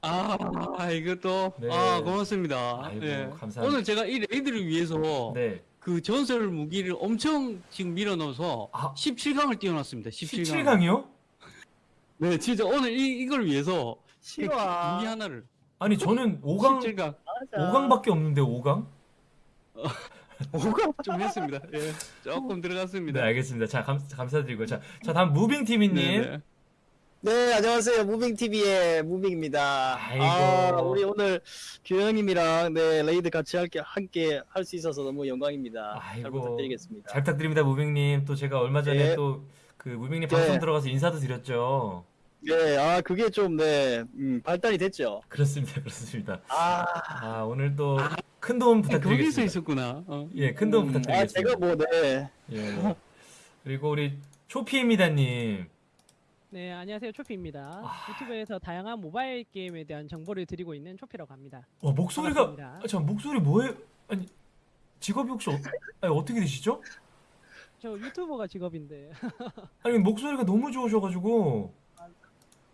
아, 이것도. 네. 아, 고맙습니다. 아이고, 예. 감사합니다. 오늘 제가 이 레이드를 위해서 네. 그 전설 무기를 엄청 지금 밀어넣어서 아. 17강을 띄워놨습니다. 17강. 17강이요? 네, 진짜 오늘 이, 이걸 위해서 그 싫어. 무기 하나를 아니, 저는 5강, 17강 5강밖에 없는데, 5강? 좀 했습니다. 예, 조금 네, 들어갔습니다. 알겠습니다. 자, 감, 감사드리고. 자, 자, 다음 무빙TV님. 네, 네, 안녕하세요. 무빙TV의 무빙입니다. 아이고. 아, 우리 오늘 규영님이랑 네, raid 같이 할게, 함께 할 수 있어서 너무 영광입니다. 잘 아이고. 부탁드리겠습니다. 잘 부탁드립니다, 무빙님. 또 제가 얼마 전에 네. 또 그 무빙님 네. 방송 들어가서 인사도 드렸죠. 네, 아, 그게 좀, 네, 음, 발달이 됐죠. 그렇습니다, 그렇습니다. 아, 아, 오늘 또 큰 도움 거기서 부탁드리겠습니다. 있었구나. 어. 예, 큰 도움 음, 아, 부탁드리겠습니다. 제가 뭐, 네. 예. 그리고 우리 초피입니다님. 네, 안녕하세요. 초피입니다. 아. 유튜브에서 다양한 모바일 게임에 대한 정보를 드리고 있는 초피라고 합니다. 와, 목소리가. 아, 참, 목소리 뭐예요? 아니, 직업이 혹시 어, 아니, 어떻게 되시죠? 저 유튜버가 직업인데 아니, 목소리가 너무 좋으셔가지고.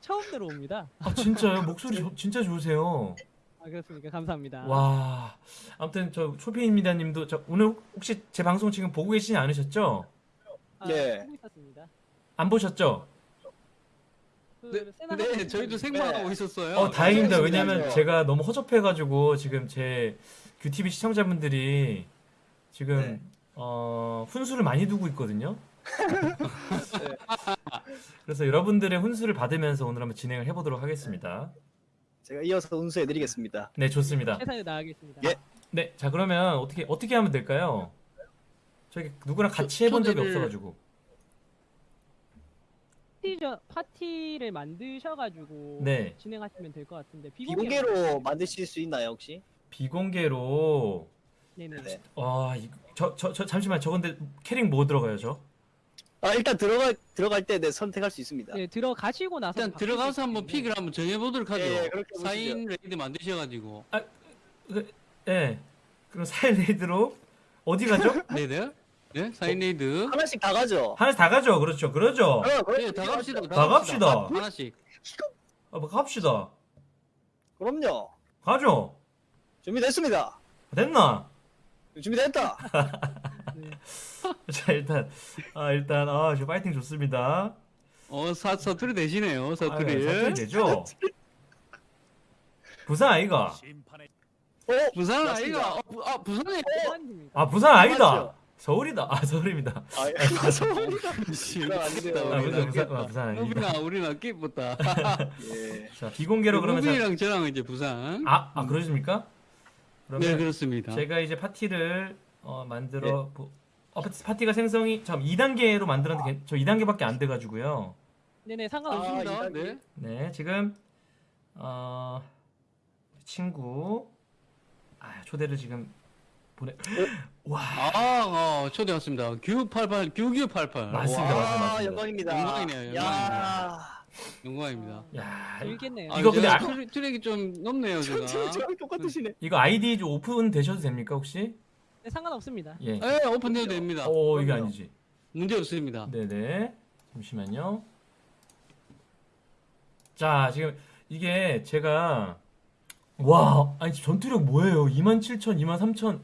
처음 들어옵니다. 아, 진짜요? 목소리 저- 진짜 좋으세요. 아, 그렇습니까? 감사합니다. 와. 아무튼 저 초피입니다님도 저 오늘 혹시 제 방송 지금 보고 계시지 않으셨죠? 아, 네. 있었습니다. 안 보셨죠? 그 네, 하고 저희도 생방하고 있었어요. 어, 다행입니다. 네, 왜냐면. 제가 너무 허접해가지고 지금 제 큐티비 시청자분들이 지금 네. 어, 훈수를 많이 두고 있거든요. 그래서 여러분들의 훈수를 받으면서 오늘 한번 진행을 해보도록 하겠습니다. 제가 이어서 운수해드리겠습니다. 네, 좋습니다. 최선을 다하겠습니다. 예. 네, 자 그러면 어떻게 어떻게 하면 될까요? 저기 누구랑 같이 해본 적이 초대를- 없어가지고. 파티저, 파티를 만드셔가지고 네. 진행하시면 될 것 같은데 비공개로 비공개로 만드실 수 있나요, 혹시? 비공개로 네네. 네. 아, 저, 저, 저, 잠시만, 저 근데 캐릭 뭐 들어가요, 저? 아, 일단 들어갈, 들어갈 때 네, 선택할 수 있습니다. 네, 들어가시고 나서 일단 바꿀 들어가서 수 한번 있기 때문에 pick을 한번 정해보도록 하죠. 예, 그렇게 보시죠. 4인 raid 만드셔가지고. 예. 그럼 4인 raid로 어디 가죠? 네네. 네, 4인 raid. 하나씩 다 가죠. 하나씩 다 가죠, 그렇죠, 그러죠. 어, 그렇게 네, 다 갑시다. 다 갑시다. 하나씩. 아, 뭐 갑시다. 그럼요. 가죠. 준비됐습니다. 됐나? 준비됐다. 자, 일단, 아, 일단, 아, 저 파이팅 좋습니다. 어, 사, 사투리 되시네요, 아, 사투리. 사투리 되죠? 부산 아이가? 어? 부산. 아이가, 어, 부, 아, 부산에. 아, 부산 아니다. 서울이다. 아, 서울입니다. 아, 예. 안 돼요. 아, 부산, 부산, 아, 부산 우리나 끼붙다. 예. 자, 비공개로 그러면 자, 무빈이랑 저랑 이제 부산. 아, 아, 그러십니까? 그러면 네, 그렇습니다. 제가 이제 파티를 어, 만들어 보... 어, 파티- 파티가 생성이 참 2단계로 만들었는데 괜- 저 2단계밖에 안 돼가지고요. 네네, 아, 상관없습니다. 단계. 네. 네, 지금 어, 친구 아, 초대를 지금 보내. 와, 아, 어, 초대 왔습니다. 규88, 규규88. 맞습니다, 와, 맞습니다. 아, 영광입니다. 영광이네요, 야. 영광입니다. 야, 재밌겠네요. 이거 근데 제가 아- 투력, 투력이 좀 높네요, 제가. 저, 저랑 똑같으시네. 이거 아이디 좀 오픈 되셔도 됩니까 혹시? 네, 상관없습니다. 예. 네, 오픈해도 됩니다. 오, 이게 그럼요. 아니지. 문제 없습니다. 네네. 잠시만요. 자, 지금 이게 제가 와, 아니 전투력 뭐예요? 27,000, 23,000.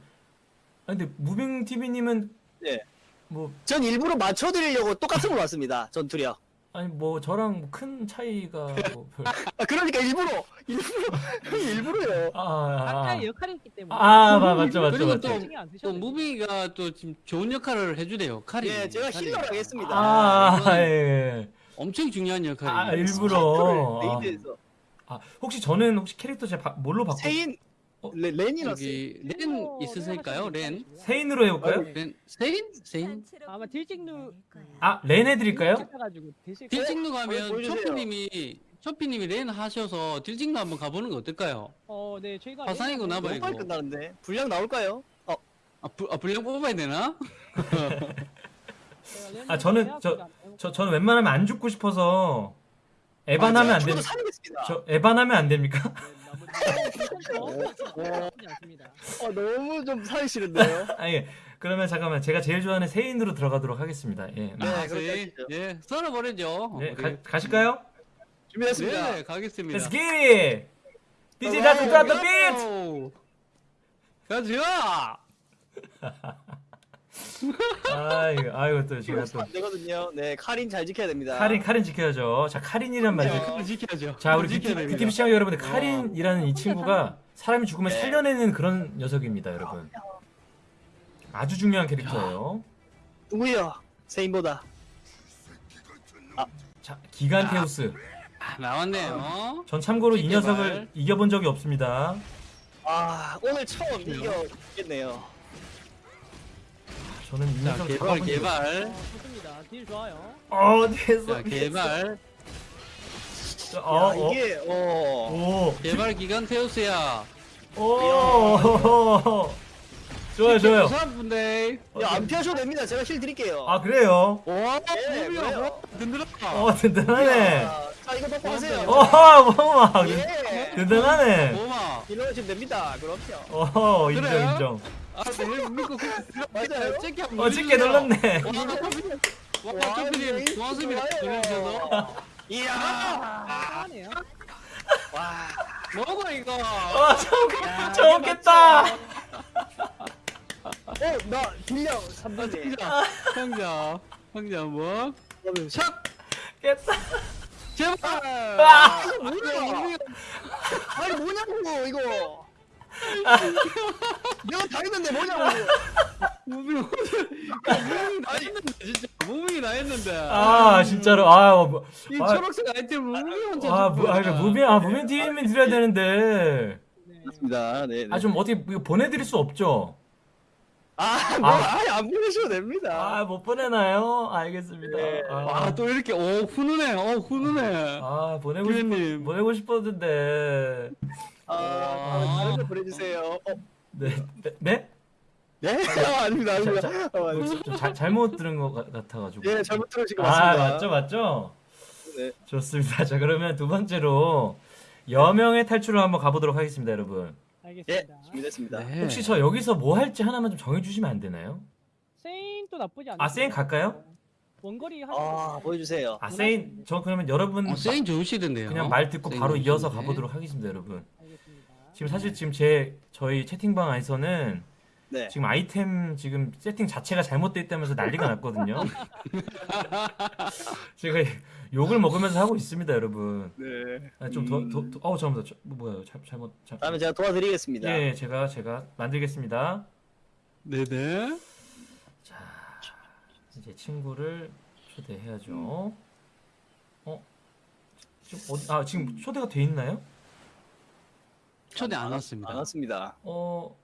아니 근데 무빙 TV님은 네. 뭐 전 일부러 맞춰드리려고 똑같은 걸 왔습니다. 전투력. 아니 뭐 저랑 뭐 큰 차이가 뭐 별... 아 그러니까 일부러 일부러 형이 일부러요. 아, 아, 아. 각자의 역할이 있기 때문에 아, 맞- 맞죠, 맞죠, 그리고 맞죠. 또- 신경 안또 쓰셔도 돼요. 무빙이가 또 지금 좋은 역할을 해주네요. 칼이. 예, 제가 칼이. healer를 하겠습니다. 아, 이거는 예. 엄청 중요한 아, 역할이에요. 일부러. 아, raid에서 아, 혹시 저는 혹시 캐릭터 제가 바- 뭘로 바꿔? 세인 어? 레, 렌이라서 여기 렌 일부러 있으실까요? 하셔도 렌? 세인으로 해볼까요? 렌? 세인? 세인? 아마 딜찍누-. 아, 렌 해드릴까요? 딜찍누 어, 가면. 초피님이 초피님이 렌 하셔서 딜찍누 한번 가보는 거 어떨까요? 어, 네, 저희가 화상이구나 렌 봐, 너무 이거. 빨리 끝나는데 분량 나올까요? 어, 아, 부, 아 분량 뽑아야 되나? 아, 저는 저- 안. 저 저는 웬만하면 안 죽고 싶어서 에반 하면 안 저도 됩니까? 살리겠습니다. 저 에반 하면 안 됩니까? 네, 않습니다. 어, 너무 좀 살기 싫은데요. 아니 그러면 잠깐만 제가 제일 좋아하는 세인으로 들어가도록 하겠습니다. 예. 네, 아, 저희, 하시죠. 예, 썰어버리죠. 네, 우리. 가, 가실까요? 준비됐습니다. 네, 가겠습니다. Let's get it! DJ 다트 더 비트! 오! 가자! 아이고, 아이고 또 제가 또 안 되거든요. 네, 카린 잘 지켜야 됩니다. 카린 카린 지켜야죠. 자 카린이란 말이죠. 그걸 지켜야죠. 자 우리 지켜야 BT, 됩니다. BTV 시청자 여러분들 카린이라는 이 친구가 사람이 죽으면 네. 살려내는 그런 녀석입니다, 여러분. 아주 중요한 캐릭터예요. 누구요? 세인보다. 자 기간테우스. 아, 나왔네요. 전 참고로 이. 녀석을 이겨본 적이 없습니다. 아, 오늘 처음 이겨겠네요. 저는 이 자, 개발, 잡아본 개발. 어, 좋습니다. 딜 좋아요. 어디에서? 자, 개발. 어, 야, 어, 이게 어. 오, 개발 기간 테우스야. 오, 좋아요, 좋아요. 분들. 야, 안 피하셔도 됩니다. 제가 힐 드릴게요. 아 그래요? 와, 네, 무비야, 그래요. 뭐, 든든하다. 어 든든하네. 자, 자, 이거 먹고 하세요. 어, 뭐마 예. 든든하네. 뭐마. 이러시면 됩니다. 그럼요. 어, 인정, 그래요? 인정. 아, 네, 맞아요. 어, 찍게 눌러주세요. 눌렀네. 와, 초피님. 와, 와, 초피님 이거. 이야. 와. 이거. 어, 저, 저겠다. 어, 나 분량 3분에. 형자, 형자, 뭐? 촥! 깼다. 제발! 아! 이거 뭐야? 아니 뭐냐고 이거. 내가 다 했는데 뭐냐고. 무빙 무빙이 나 했는데 진짜 무빙이 나 했는데 아, 진짜로. 아, 뭐, 이 아, 초록색 아이템 무빙 혼자 아, 아, 이거 무빙, 아, 무빙 팀이 드려야 되는데. 네. 맞습니다. 네. 아, 좀 어떻게 이거 보내드릴 수 없죠? 아, 뭐, 아. 아예 안 보내셔도 됩니다. 아, 못 보내나요? 알겠습니다. 네. 아, 와, 또 이렇게 오 훈훈해 어 훈훈해 아, 보내고 싶, 보내고 싶었는데. 아, 다른 거 보내주세요. 어, 네, 네? 네? 네? 아, 아닙니다, 아닙니다. 자, 어, 아닙니다. 좀 잘, 잘못 들은 것 같- 같아가지고. 예, 잘못 들으신 것 아, 같습니다. 맞죠, 맞죠? 네. 좋습니다. 자, 그러면 두 번째로 여명의 탈출을 한번 가보도록 하겠습니다, 여러분. 예, 알겠습니다. 준비됐습니다. 네. 혹시 저 여기서 뭐 할지 하나만 좀 정해주시면 안 되나요? 세인도 나쁘지 않아요. 아, 세인 갈까요? 원거리 하시는 아, 거. 보여주세요. 아, 세인, 저 그러면 여러분 어, 세인 좋으시던데요 그냥 말 듣고 세인 바로 이어서 좋으신데. 가보도록 하겠습니다, 여러분. 지금 사실 지금 제 저희 채팅방 안에서는 네. 지금 아이템 지금 세팅 자체가 잘못돼 있다면서 난리가 났거든요. 제가 욕을 먹으면서 하고 있습니다, 여러분. 네. 아, 좀 더, 더, 잠깐만, 저, 뭐, 뭐야, 잘, 잘못, 잘, 다음에 제가 도와드리겠습니다. 예, 제가, 제가 만들겠습니다. 네 네 자, 이제 친구를 초대해야죠. 어? 지금 어디, 아, 지금 초대가 돼 있나요? 초대 안 왔습니다 안 왔습니다. 어,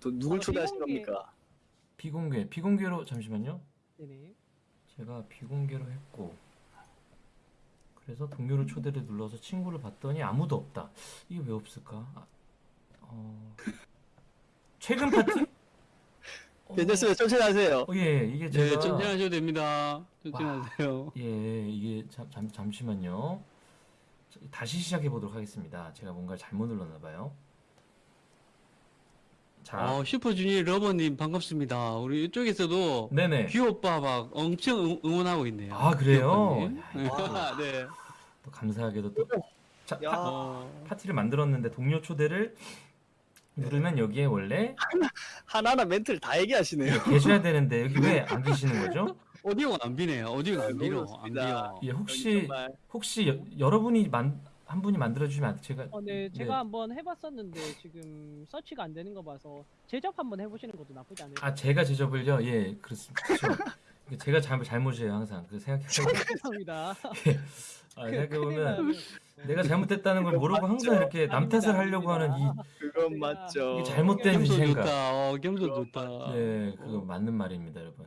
또 누굴 아, 초대하신 비공개. 겁니까? 비공개, 비공개로, 잠시만요. 네네. 제가 비공개로 했고, 그래서 동료를 초대를 눌러서 친구를 봤더니 아무도 없다. 이게 왜 없을까? 아, 어, 최근 파티? 어, 괜찮습니다. 천천히 하세요. 어, 예, 이게 네 제가 천천히 하셔도 됩니다 천천히 하세요 예, 이게 잠, 잠, 잠시만요. 자, 다시 시작해 보도록 하겠습니다. 제가 뭔가 잘못 눌렀나 봐요. 자, 어, 슈퍼주니어 러버님 반갑습니다 우리 이쪽에서도 네네. 귀 오빠 막 엄청 응- 응원하고 있네요 아, 그래요? 귀 오빠님. 네또 감사하게도 또 자, 야. 파, 어, 파티를 만들었는데 동료 초대를 누르면 여기에 원래 하나 하나 멘트를 다 얘기하시네요. 계셔야 되는데 여기 왜 안 계시는 거죠? 오디오가 안 비네요. 오디오가 안 비로 안. 비요. 예, 혹시 혹시 여, 여러분이 만, 한 분이 만들어 주시면 안 제가 어, 네, 네. 제가 한번 해봤었는데 지금 서치가 안 되는 거 봐서 제접 한번 해보시는 것도 나쁘지 않을 것아 제가 제접을요. 예, 그렇습니다. 그렇죠. 제가 잘못 잘못이에요 항상. 그 생각해 같습니다. 아, 생각해 보면 내가 잘못했다는 걸 모르고 항상 이렇게 남 탓을 하려고 하는 이 그건 맞죠. 이게 잘못된 겸손 생각. 좋다. 어, 겸손 좋다. 예, 그거 맞는 말입니다, 여러분.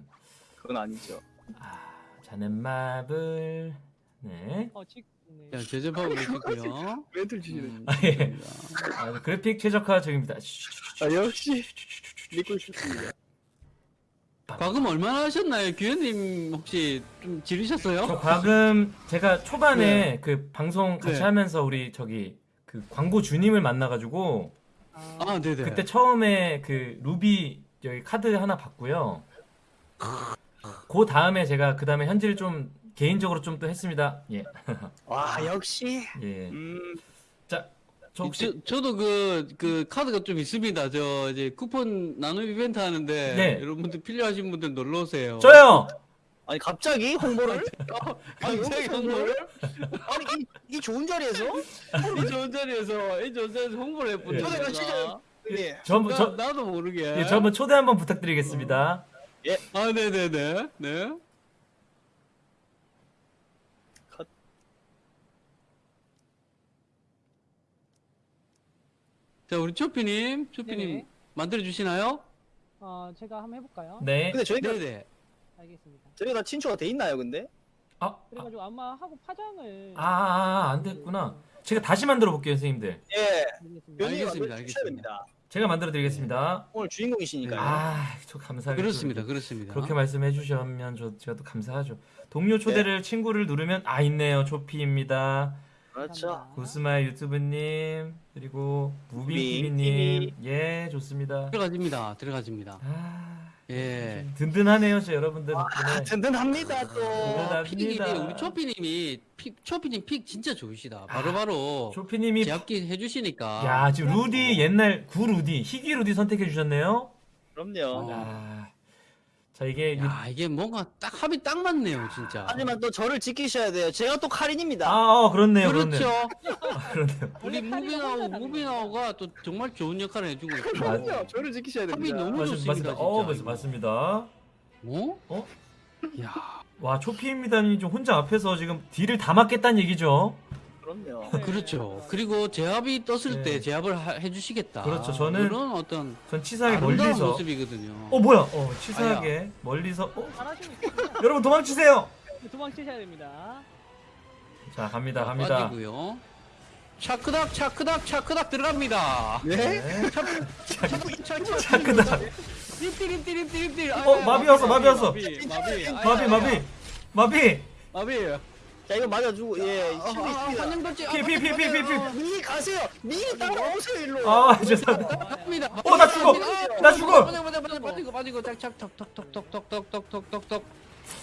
그건 아니죠. 아, 자넨마블 네. 어, 지, 네. 자, 제접하고 계시고요. 멘트를 주시네. 음, 아, 예. 아, 그래픽 최적화 중입니다. 아 역시 믿고 싶습니다. 과금 얼마나 하셨나요? 규현님 혹시 좀 지르셨어요? 저 과금 제가 초반에 그 방송 같이 네. 하면서 우리 저기 그 광고 주님을 만나가지고 아, 아, 네네. 그때 처음에 그 루비 여기 카드 하나 받고요. 그 다음에 제가 그 다음에 현질 좀 개인적으로 좀 또 했습니다. 예, 와 역시. 예. 음 자, 저 혹시 저, 저도 그, 그 카드가 좀 있습니다. 저 이제 쿠폰 나눔 이벤트 하는데 네. 여러분들 필요하신 분들 놀러 오세요. 저요. 아니 갑자기 홍보를? 아니 갑자기 홍보를? 아니 이, 이 좋은 자리에서? 이 좋은 자리에서 이 좋은 자리에서 홍보를 해보는 예. 예. 저, 한번- 저, 나도 모르게. 예, 저 한번 초대 한번 부탁드리겠습니다. 아, 네네네. 네. 컷. 자, 우리 초피님, 초피님 네네. 만들어 주시나요? 어, 제가 한번 해볼까요? 네. 근데 저희가 네네. 알겠습니다. 저희가 다 친추가 돼 있나요, 근데? 아, 아, 그래가지고 아 마 하고 파장을 아, 아, 안 됐구나. 제가 다시 만들어 볼게요, 선생님들. 예. 알겠습니다. 알겠습니다, 알겠습니다. 제가 만들어 드리겠습니다. 오늘 주인공이시니까요. 아, 저 감사하게 그렇습니다, 또 그렇습니다. 그렇게 말씀해 주시면 저 제가 또 감사하죠. 동료 초대를 친구를 누르면 아 있네요. 초피입니다. 그렇죠. 구스마의 유튜브님 그리고 무빙 무빙 TV님 예 좋습니다. 들어가집니다, 들어가집니다. 아 예. 든든하네요, 저 여러분들 아, 덕분에. 든든합니다 또. 든든합니다. 우리 초피님이 pick, 초피님 pick 진짜 좋으시다. 바로바로 초피님이 제압기 해주시니까. 야 지금 루디 옛날 구 루디 희귀 루디 선택해 주셨네요. 그럼요. 아, 자 이게 유- 야, 이게 뭔가 딱 합이 딱 맞네요, 진짜. 하지만 또 저를 지키셔야 돼요. 제가 또 카린입니다. 아 어, 그렇네요, 그렇죠. 그렇네요. 아, 그렇네요. 우리 무비나오, 무비나오가 또 정말 좋은 역할을 해주고. 맞- 그럼요. 저를 지키셔야 합이 됩니다. 너무 맞습, 좋습니다, 맞습니다. 진짜. 어 맞. 맞습니다. 어? 어? 야, 와 초피입니다니 좀 혼자 앞에서 지금 딜을 다 맞겠다는 얘기죠. 그럼요. 네. 그렇죠. 그리고 제압이 떴을 네. 때 제압을 하- 해주시겠다. 그렇죠. 저는 그런 어떤 전 치사하게 멀리서 모습이거든요. 어 뭐야? 어 치사하게 멀리서 어. 여러분 도망치세요. 도망치셔야 됩니다. 자 갑니다 갑니다. 빠지고요. 차크닥, 차크닥, 차크닥 들어갑니다. 네? 네. 차크닥. 띠리띠리띠리띠리. 어, 마비 왔어, 마비 왔어. 마비, 마비. 마비 마비 마비. 마비. 자 이거 맞아주고 예. 아, 힘이 아, 있습니다. 환영. 피, 피, 피, 피, 피, 피. 미리 가세요. 미리 따라오세요 일로. 아 죄송합니다. 어, 나 죽어. 나 죽어. 빠지고 빠지고 빠지고 빠지고 짝짝 톡톡톡톡톡톡톡톡톡.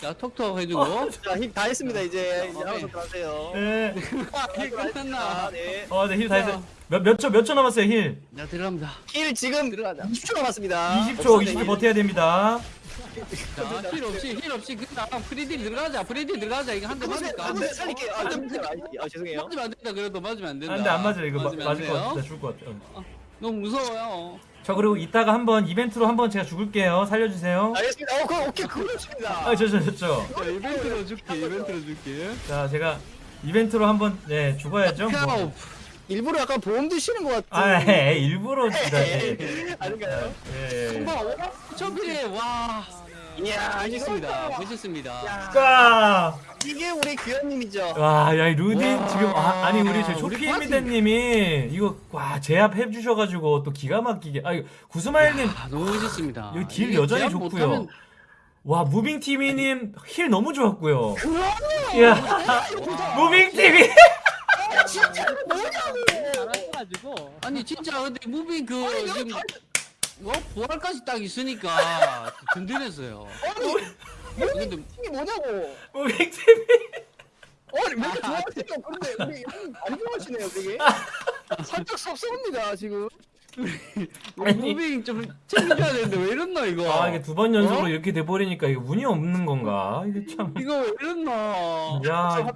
자 톡톡 해주고. 자, 힘 다 했습니다 이제. 이제 어, 알아서 네. 들어가세요. 네. heal 끝났나? 네. 어 네 heal 다 했어요. 몇 몇 초 몇 초 남았어요 heal. 자 들어갑니다. heal 지금 들어가자. 20초 남았습니다. 20초 없습니다, 20초 버텨야 됩니다. 자, heal 없이, heal 없이, 그냥 free deal 들어가자, free deal 들어가자. 이거 한대 누구세요? 맞을까? 살릴게요. 아, 잠시만요. 아, 아, 죄송해요. 맞으면 안 된다, 그래도 맞으면 안 된다. 안 돼 안 맞아요 이거 마- 맞으면 안 맞을 것. 같아. 나 죽을 것 같아. 어. 너무 무서워요. 자 그리고 이따가 한번 이벤트로 한번 제가 죽을게요. 살려주세요. 알겠습니다. 어, 그럼 오케이, 그거 좋습니다. 아 저 저 저 저. 자, 이벤트로 줄게, 이벤트로 줄게. 자 제가 이벤트로 한번 네 죽어야죠. 뭐. 카우. 일부러 약간 보험 드시는 것아 같은. 에이, 일부러 진짜. 예. 아닌가요? 예. 예. 한번 초필에 와. 아, 네. 이야, 멋있습니다, 이거 멋있습니다. 야, 까. 이게 우리 규현님이죠. 와, 야, 이 루디 와, 지금 아, 아니 우리 저 우리 초피미대님이 이거 와 제압해 주셔가지고 또 기가 막히게 아 이거 구스마일님 아, 너무 멋있습니다. 여기 딜 이게 여전히 좋고요. 못하면 와 무빙 TV님 heal 너무 좋았고요. 그럼요. 무빙 TV. 진짜 뭐냐고. 아니 진짜 근데 무빙 그 아니, 지금 다- 뭐 부활까지 딱 있으니까 든든했어요. 아니, 근데 이게 뭐냐고. 무빙 TV. 아니, 왜 이렇게 좋아하세요? 근데 우리 형님 안 좋아하시네요, 되게. 살짝 섭섭합니다, 지금. 무빙 좀 챙겨줘야 되는데 왜 이랬나 이거? 아 이게 두 번 연속으로 어? 이렇게 돼버리니까 이게 운이 없는 건가? 이게 참. 이거 왜 이랬나? 야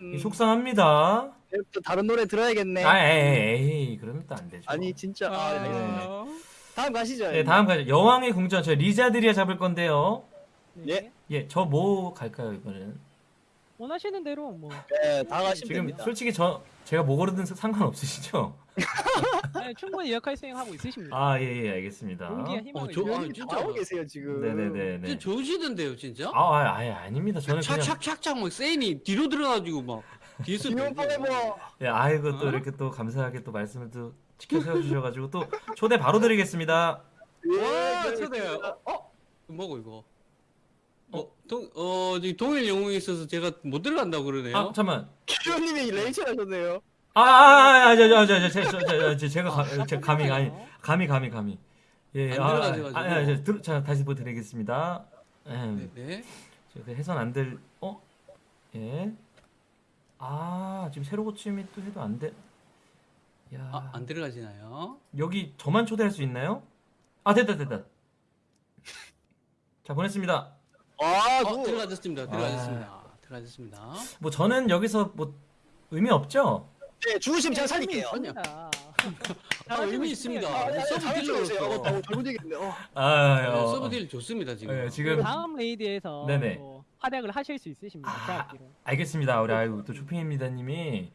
음, 속상합니다. 또 다른 노래 들어야겠네. 아 에이, 에이 그러면 또 안 되죠. 아니 진짜. 아, 알겠습니 다. 아, 다음 가시죠. 네 다음 가죠. 여왕의 궁전 저 리자드리아 잡을 건데요. 네. 예. 예 저 뭐 갈까요 이번에는? 원하시는 대로 뭐 네, 다 가시면 지금 됩니다. 솔직히 저 제가 뭐 고르든 상관 없으시죠? 네, 충분히 역할 수행하고 있으십니다. 아 예 예 알겠습니다. 용기와 희망을 어, 저- 저... 아, 진짜. 계세요 지금. 네네네네. 진짜 좋으시던데요 진짜? 아 아, 아예 아닙니다. 저는 그냥 착착착착 막 세인이 뒤로 들어가지고 막 뒤에서. 포에버. 예, 아이고 또 어? 이렇게 또 감사하게 또 말씀을 또 지켜 세워 주셔가지고 또 초대 바로 드리겠습니다. 와 예, 초대. 그렇습니다. 어? 어? 뭐고 이거? 어, 동, 어, 동일 영웅이 있어서 제가 못 들어간다고 그러네요. 아 잠만. 기현님이 레이첼 하셨네요. 아 아아저저 저 저 제가 가- 제가 감이 아니 감이 감이 감이. 예, 안 아, 들어가셔가지고. 아, 아, 자, 들, 자 다시 보드리겠습니다. 네, 음, 네. 제가 해선 안 될, 어, 예. 아 지금 새로 고침이 또 해도 안 돼. 야, 아, 안 들어가시나요? 여기 저만 초대할 수 있나요? 아 됐다 됐다. 자 보냈습니다. 아, 어, 그 들어가셨습니다. 들어가셨습니다. 들어가셨습니다. 뭐 저는 여기서 뭐 의미 없죠? 네, 죽으시면 제가 살릴게요. 아니요. 아, 아, 의미 있습니다. 아, sub 잘했어요. 딜러 제가. 잘못 얘기했네. 어. 아, 네, 어, sub deal 좋습니다 지금. 예, 지금 다음 raid에서 네네. 뭐 활약을 하실 수 있으십니다. 아. 알겠습니다. 우리 아이고 또 조핑입니다님이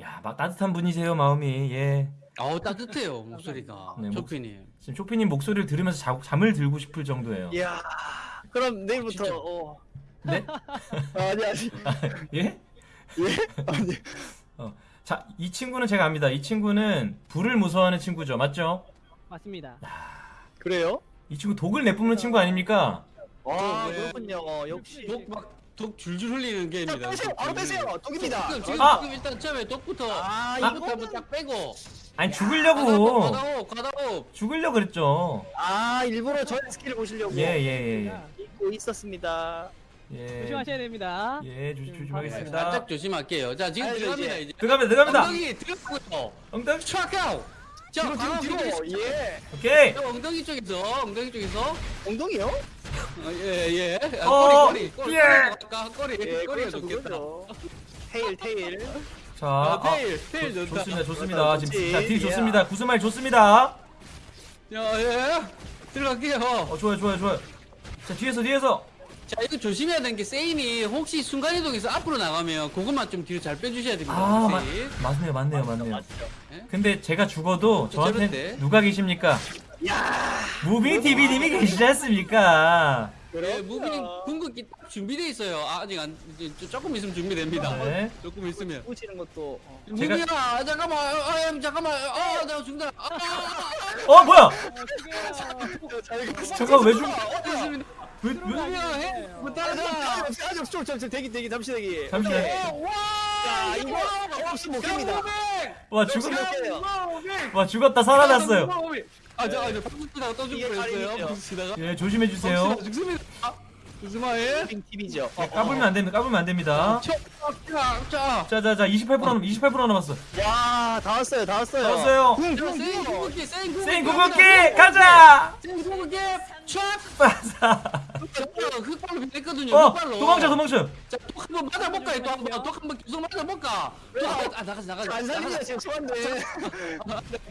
야, 막 따뜻한 분이세요 마음이. 예. 아우 따뜻해요 목소리가. 네, 목- 조피님. 지금 조피님 목소리를 들으면서 자, 잠을 들고 싶을 정도예요. 이야. 그럼 내일부터 진짜. 어. 네? 아니 아니. 예? 예? 아니. 자, 이 친구는 제가 압니다. 이 친구는 불을 무서워하는 친구죠. 맞죠? 맞습니다. 그래요? 이 친구 독을 내뿜는 친구 아닙니까? 와, 네. 그렇군요. 어, 역시. 독막 독 줄줄 흘리는. 빼세요. 바로 빼세요. 독입니다. 지금 지금, 아! 지금 일단 처음에 독부터 아, 이부터 이거 한번 딱 빼고. 아니 죽으려고 과다호 과다호. 죽으려고 그랬죠. 아, 일부러 저의 스킬을 보시려고 예, 예, 예. 잊고 있었습니다. 예. 조심하셔야 됩니다. 예, 조심 조심하겠습니다. 살짝 조심할게요. 자 지금 아이고, 들어갑니다 이제. 이제. 들어갑니다. 들어갑니다. 엉덩이 들어가고요. 엉덩이. 트라카우. 자 뒤로 바로 뒤로 뒤로. 뒤로. 예. 오케이. 자, 엉덩이 쪽에서 엉덩이 쪽에서 엉덩이요? 어, 예 예. 아, 어, 꼬리 꼬리 꼬리 예. 아까 꼬리 예, 꼬리가 좋겠다. 테일 테일. 자, 아, 아, 테일 테일 좋- 좋다. 좋습니다. 좋습니다. 지금 좋지. 자, 딜 예. 좋습니다. 구스말 좋습니다. 자 예. 들어갈게요. 어, 좋아요, 좋아요, 좋아요. 자, 뒤에서 뒤에서. 자 이거 조심해야 되는 게 세인이 혹시 순간이동해서 앞으로 나가면 그것만 좀 뒤로 잘 빼주셔야 됩니다. 아, 맞, 혹시. 맞네요, 맞네요, 맞네요. 맞죠. 근데 제가 죽어도 좀 저한테. 누가 계십니까? 야. 무빙 TV님이 계시지 않습니까? 예, 무빙 궁극기 딱 준비돼 있어요. 아, 아직 안 이제 조- 조금 있으면 준비됩니다. 네. 조금 있으면. 붙이는 것도 어. 제가- 무빙아 아, 잠깐만 아, 아, 잠깐만 아 내가 죽는다. 아, 아, 아, 어, 뭐야? 잠깐 왜 죽? 아. 왜? 무빙아 해. 따라가. 아직 아직 좀, 좀, 좀 대기 대기 잠시 대기. 잠시 대기. 와, 자, 이거 없이 못 깹니다. 와 죽었, 몇 개요? 와 죽었다 살아났어요. 아, 저, 아, 저 방금 치다가 떠 이게 죽을 뻔했어요. 다행이죠. 방금 치다가. 예, 조심해 주세요. 방금 치다가 죽습니다. 빙 TV죠. 예, 까불면 안 됩니다. 까불면 안 됩니다. 자, 자, 자, 자, 자, 28% 남, 28% 남았어. 와, 다 왔어요, 다 왔어요. 나왔어요. 궁, 자, 궁, 세인 궁. 궁극기, 세인 궁극기. 세인 궁극기 가자. 세인 궁극기. 촥. 빠사. 흑발로 변했거든요. 어, 흑발로. 도망쳐, 도망쳐. 자, 또한번 맞아볼까요? 또한 번, 또한번 계속 맞아볼까? 또 한 번, 아, 나가자, 나가자. 안 살리냐 지금 소환돼.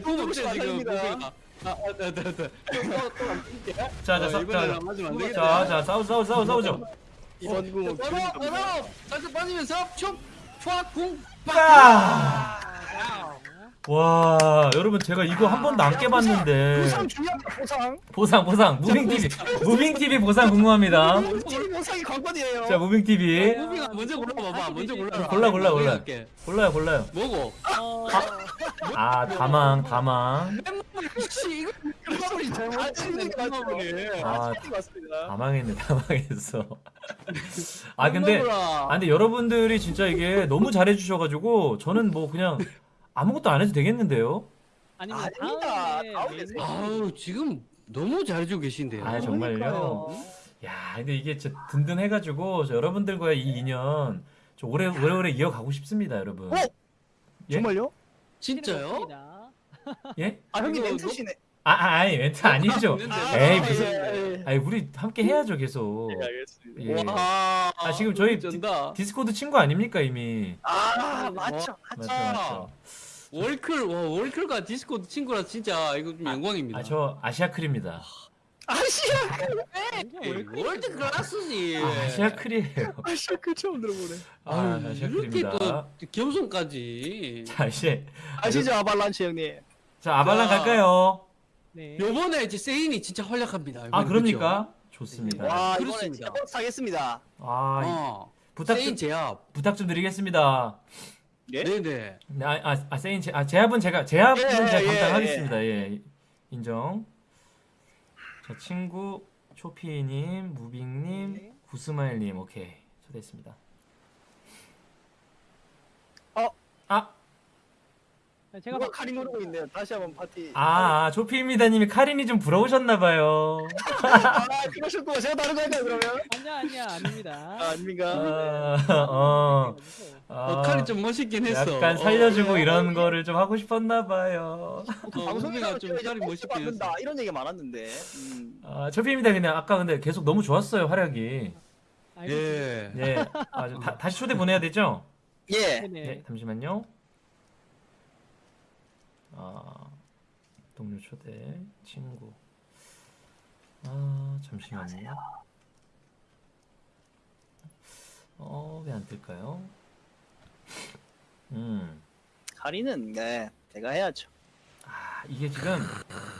너무 안 지금. 살립니다. 무게가. 아, 아, 네, 네, 네. 자, 자, 어, 자, 이번에는 자, 맞으면 안 자, 되겠다. 자, 싸우, 싸우, 싸우, 싸우죠. 이번 궁은 바로, 바로, 살짝 빠지면서, 촉, 촉, 궁, 빠! 와, 여러분 제가 이거 한 번도 안 깨봤는데 보상 중요합니다. 보상. 보상, 보상, 무빙 TV, 무빙 TV 보상 궁금합니다. TV 보상이 관건이에요. 자, 무빙 TV 무빙이가 먼저 골라봐봐. 먼저 골라라. 골라, 골라, 골라. 할게. 골라요, 골라요. 뭐고? 어, 아, 다망, 다망. 맞죠. 아, 아, 다망했어. 아, 근데. 아 근데 여러분들이 진짜 이게 너무 잘해 주셔가지고 저는 뭐 그냥 아무것도 안 해도 되겠는데요? 아니면 아닙니다. 다음에 다음에 아우, 지금 너무 잘해주고 계신데요. 아 정말요? 그러니까요. 야 근데 이게 진짜 든든해가지고 저 여러분들과의 이 인연 저 오래 오래오래 이어가고 싶습니다 여러분. 어? 예? 정말요? 진짜요? 예? 아 형님 이거 멘트시네. 아, 아 아니 멘트 아니죠. 있는데. 에이, 아, 무슨- 예, 예, 예. 아니 우리 함께 해야죠 계속. 예, 알겠습니다. 예. 와, 아, 지금 저희 전다. 디스코드 친구 아닙니까 이미? 아 맞죠. 맞죠 아. 맞죠. 월클, 와, 월클과 디스코드 친구라 진짜 이거 좀 영광입니다. 아 저 아시아 클입니다. 아시아 에이, world class지. 아, 아시아 클이에요. 아시아 그 처음 들어보네. 아 아유, 아시아 이렇게 클입니다. 또 겸손까지. 자 이제 아시죠 아발란치 형님. 자 아발란 자. 갈까요? 네. 요번에 이제 세인이 진짜 활약합니다. 아 이번에, 그럽니까? 그죠? 좋습니다. 와 이번에 그렇습니다. 진짜 버스 타겠습니다. 아 이- 어, 부탁 세인 좀 제압. 부탁 좀 드리겠습니다. 예? 네네. 네, 아, 아, 아 세인 제, 아 제압은 제가 제압은 예, 제가 예, 감당하겠습니다. 예, 인정. 자 친구 초피님, 무빙님, 네. 구스마일님 오케이 초대했습니다. 어? 아, 아, 제가 누가 칼이 누르고 있네요. 다시 한번 파티. 아, 아 초피입니다님이 카린이 좀 부러우셨나봐요. 아 그러셨고 제가 다른 거 할까요 그러면? 아니야 아니야 아닙니다. 아, 아닙니까? 아, 어, 아, 어, 칼이 좀 멋있긴 했어. 약간 살려주고 어, 이런 어, 거를 좀 하고 싶었나봐요. 어, 우리가 좀 칼이 멋있긴 받는다 했어. 이런 얘기가 많았는데. 음. 아, 초피입니다. 그냥 아까 근데 계속 너무 좋았어요 활약이. 알고 예. 네, 아, 좀 다, 다시 초대 보내야 되죠? 예. 네, 잠시만요. 아, 동료 초대, 친구. 아, 잠시만요. 어, 왜 안 뜰까요? 음, 카리는 네 제가 해야죠. 아, 이게 지금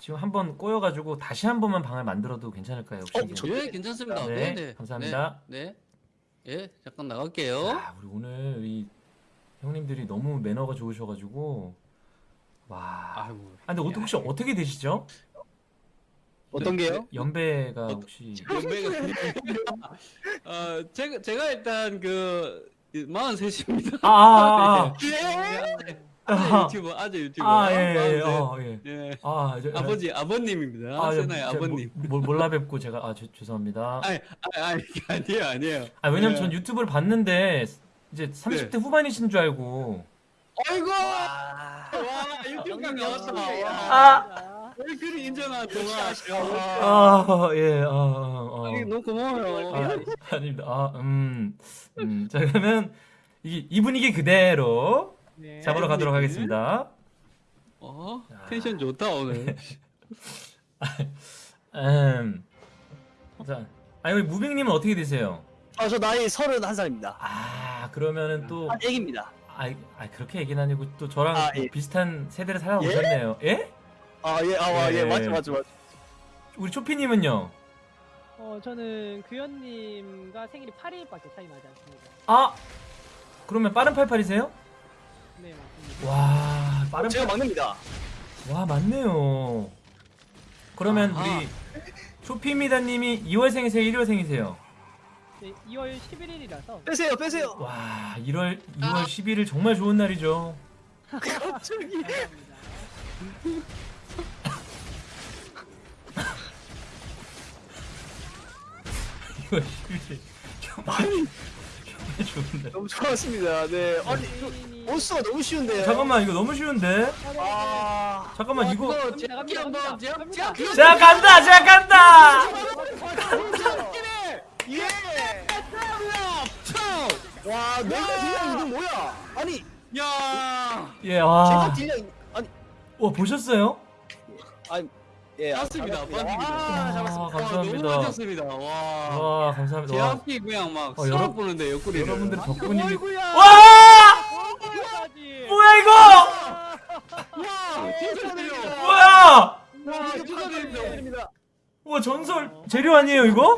지금 한 번 꼬여가지고 다시 한 번만 방을 만들어도 괜찮을까요? 혹시? 어? 저- 예, 괜찮습니다. 네, 네, 네. 감사합니다. 네. 네. 예, 잠깐 나갈게요. 아, 우리 오늘 이 형님들이 너무 매너가 좋으셔가지고 와. 아이고. 아, 근데 혹시 어떻게 되시죠? 어떤 게요? 연배가 혹시 연배가 어, 제가 제가 일단 그 43입니다. 아, 아, 아, 아재 아. 유튜버, 아재 유튜버. 아, 예, 예, 43. 어, 예. 예. 아, 저, 아버지, 아버님입니다. 아, 저, 세나의 제가 아버님. 모- 모- 몰라 뵙고 제가 아, 저, 죄송합니다. 아니, 아니, 아니, 아니에요, 아니에요. 아, 왜냐면 예. 전 유튜브를 봤는데 이제 30대 후반이신 줄 알고. 아이고! 와. 와, 유튜브가 형님 나왔다. 역시. 와. 아, 왜 그리 인정한 동아. 아, 예, 어, 어, 어. 아니, 너무 고마워요. 아, 아닙니다. 아, 음, 음. 자, 그러면 이, 이 분위기 그대로 네. 잡으러 가도록 하겠습니다. 어, 텐션 좋다, 오늘. 음. 자, 아니, 우리 무빙님은 어떻게 되세요? 아 저 나이 31살입니다. 아, 그러면은 또, 한 애기입니다. 아, 아 그렇게 얘기는 아니고 또 저랑 아, 또 예. 비슷한 세대를 살아오셨네요. 예? 아 예, 아, 와, 예, 예. 맞죠, 맞죠, 맞죠. 우리 초피님은요? 어 저는 규현님과 생일이 8일밖에 차이 나지 않습니다. 아, 그러면 빠른 88이세요? 네 맞습니다. 와, 빠른 제가 막내입니다. 와 맞네요. 그러면 아하. 우리 초피미다님이 2월생이세요, 1월생이세요? 네, 2월 11일이라서 빼세요, 빼세요. 와 1월 2월 11일 정말 좋은 날이죠. 갑자기. 감사합니다. 2월 11일 정말 정말 좋은 날. 너무 좋았습니다. 네. 아니, 세인이 온수가 너무 쉬운데요. 잠깐만 이거 너무 쉬운데? 아, 잠깐만 이거 이거 제압, 제압. 제가 간다, 제가 간다. 예. 와, 내가 딜량 이거 뭐야? 아니, 야, 예, 제가 와, 딜량 아니, 와 보셨어요? 아니, 예, 맞습니다. 아, 반칙이죠. 아, 잡았습니다. 아, 와, 감사합니다. 너무 멋졌습니다. 와. 와 감사합니다. 와, 제압기 그냥 막 어, 수업 여러- 보는데 옆구리를. 여러분들 덕분이. 와. 뭐야 이거? 와, 진짜 드려. 뭐야? 와. 축하드립니다. 와 전설 재료 아니에요 이거?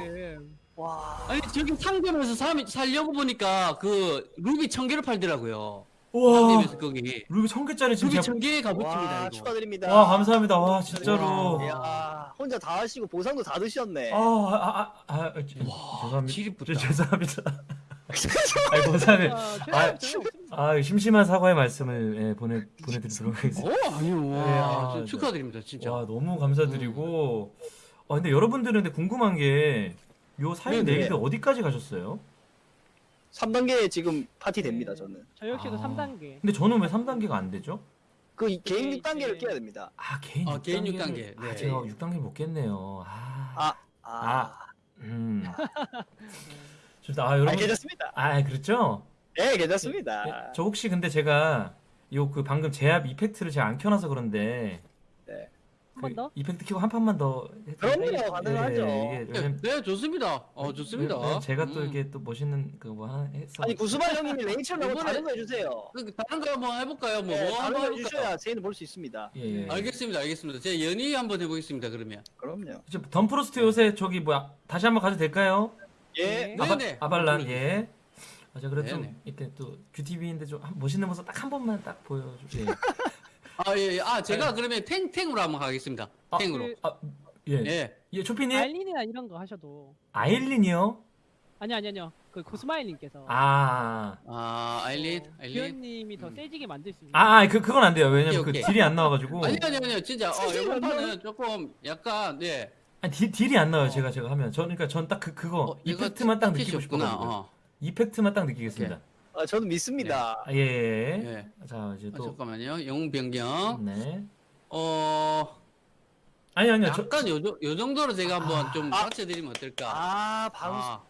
네. 와, 아니 저기 상점에서 사, 살려고 보니까 그 루비 천 개를 팔더라고요. 와 상점에서 거기 루비 천 개짜리 지금 루비 천 개의 값어치입니다. 축하드립니다. 와 감사합니다. 와 진짜로. 야, 혼자 다 하시고 보상도 다 드셨네. 아, 아, 아, 아, 제- 와, 죄송합니다. 지립부터. 제- 죄송합니다. 아이 감사합니다. 아, 아. 아 심심한 사과의 말씀을 예, 보내 보내드리도록 하겠습니다. 어 아니요 와 네, 아, 저 네. 축하드립니다 진짜. 와 너무 감사드리고. 아 근데 여러분들은 근데 궁금한 게 요 사인 네네. 네일드 어디까지 가셨어요? 3단계 지금 파티 됩니다, 저는. 저 역시도 아. 3단계. 근데 저는 왜 3단계가 안 되죠? 그 이- 개인 이게 6단계를 이제- 깨야 됩니다. 아 개인 어, 6단계를 개인 6단계. 아 네. 제가 6단계 못 깼네요. 아. 아, 아. 아, 음. 좋다. 아 아, 여러분. 괜찮습니다. 아 그렇죠? 네, 괜찮습니다. 예, 저 혹시 근데 제가 요 그 방금 제압 effect를 제가 안 켜놔서 그런데 한번그 더? effect 켜고 한 판만 더 해도 그럼요, 가능하죠. 예, 이게 네, 왜냐면 네, 좋습니다. 어, 좋습니다. 왜냐면 제가 또 음. 이게 또 멋있는 그거 하나 해서 아니 구수마 형님이 레이첼 말고 이번에- 다른 거 해주세요. 그, 다른 거 한번 해볼까요? 뭐, 네, 뭐 다른 한번 거 해볼까요? 해주셔야 제인을 볼수 있습니다. 예, 예. 알겠습니다, 알겠습니다. 제가 연희 한번 해보겠습니다, 그러면. 그럼요. 이제 덤프로스트 요새 저기 뭐야 다시 한번 가도 될까요? 예, 네. 아바, 네네. 아발란. 예. 아, 저 그래도 좀 네네. 이렇게 또 큐티비인데 좀 한- 멋있는 모습 딱 한 번만 딱 보여줘. 예. 아, 예, 예. 아, 제가 그러면 탱, 탱으로 한번 가겠습니다. 아, 탱으로. 그- 아, 예. 예. 예, 초피님 알린이나 이런 거 하셔도 아일린이요? 아니 아니 아니요 그 고스마일님께서 아, 아, 아일린, 아일린. 기현님이 더 세지게 만들 수 있는 아, 아, 그 그건 안 돼요. 왜냐면 오케이, 그 오케이. 딜이 안 나와가지고. 아니, 아니, 아니요. 진짜, 어, 이번 안 판은 조금 약간, 예. 아니 딜, 딜이 안 나와요. 어. 제가 제가 하면. 전 그러니까 전 딱 그 그거 어, 이펙트만 딱 느끼고. 어. 이펙트만 딱 느끼겠습니다. 아, 저는 믿습니다. 아, 예, 예. 예. 자 이제 아, 또 잠깐만요. 영웅 변경. 네. 어, 아니 아니요. 저, 약간 요, 정- 요 정도로 제가 한번 좀 아. 받쳐드리면 어떨까? 아, 바로 아,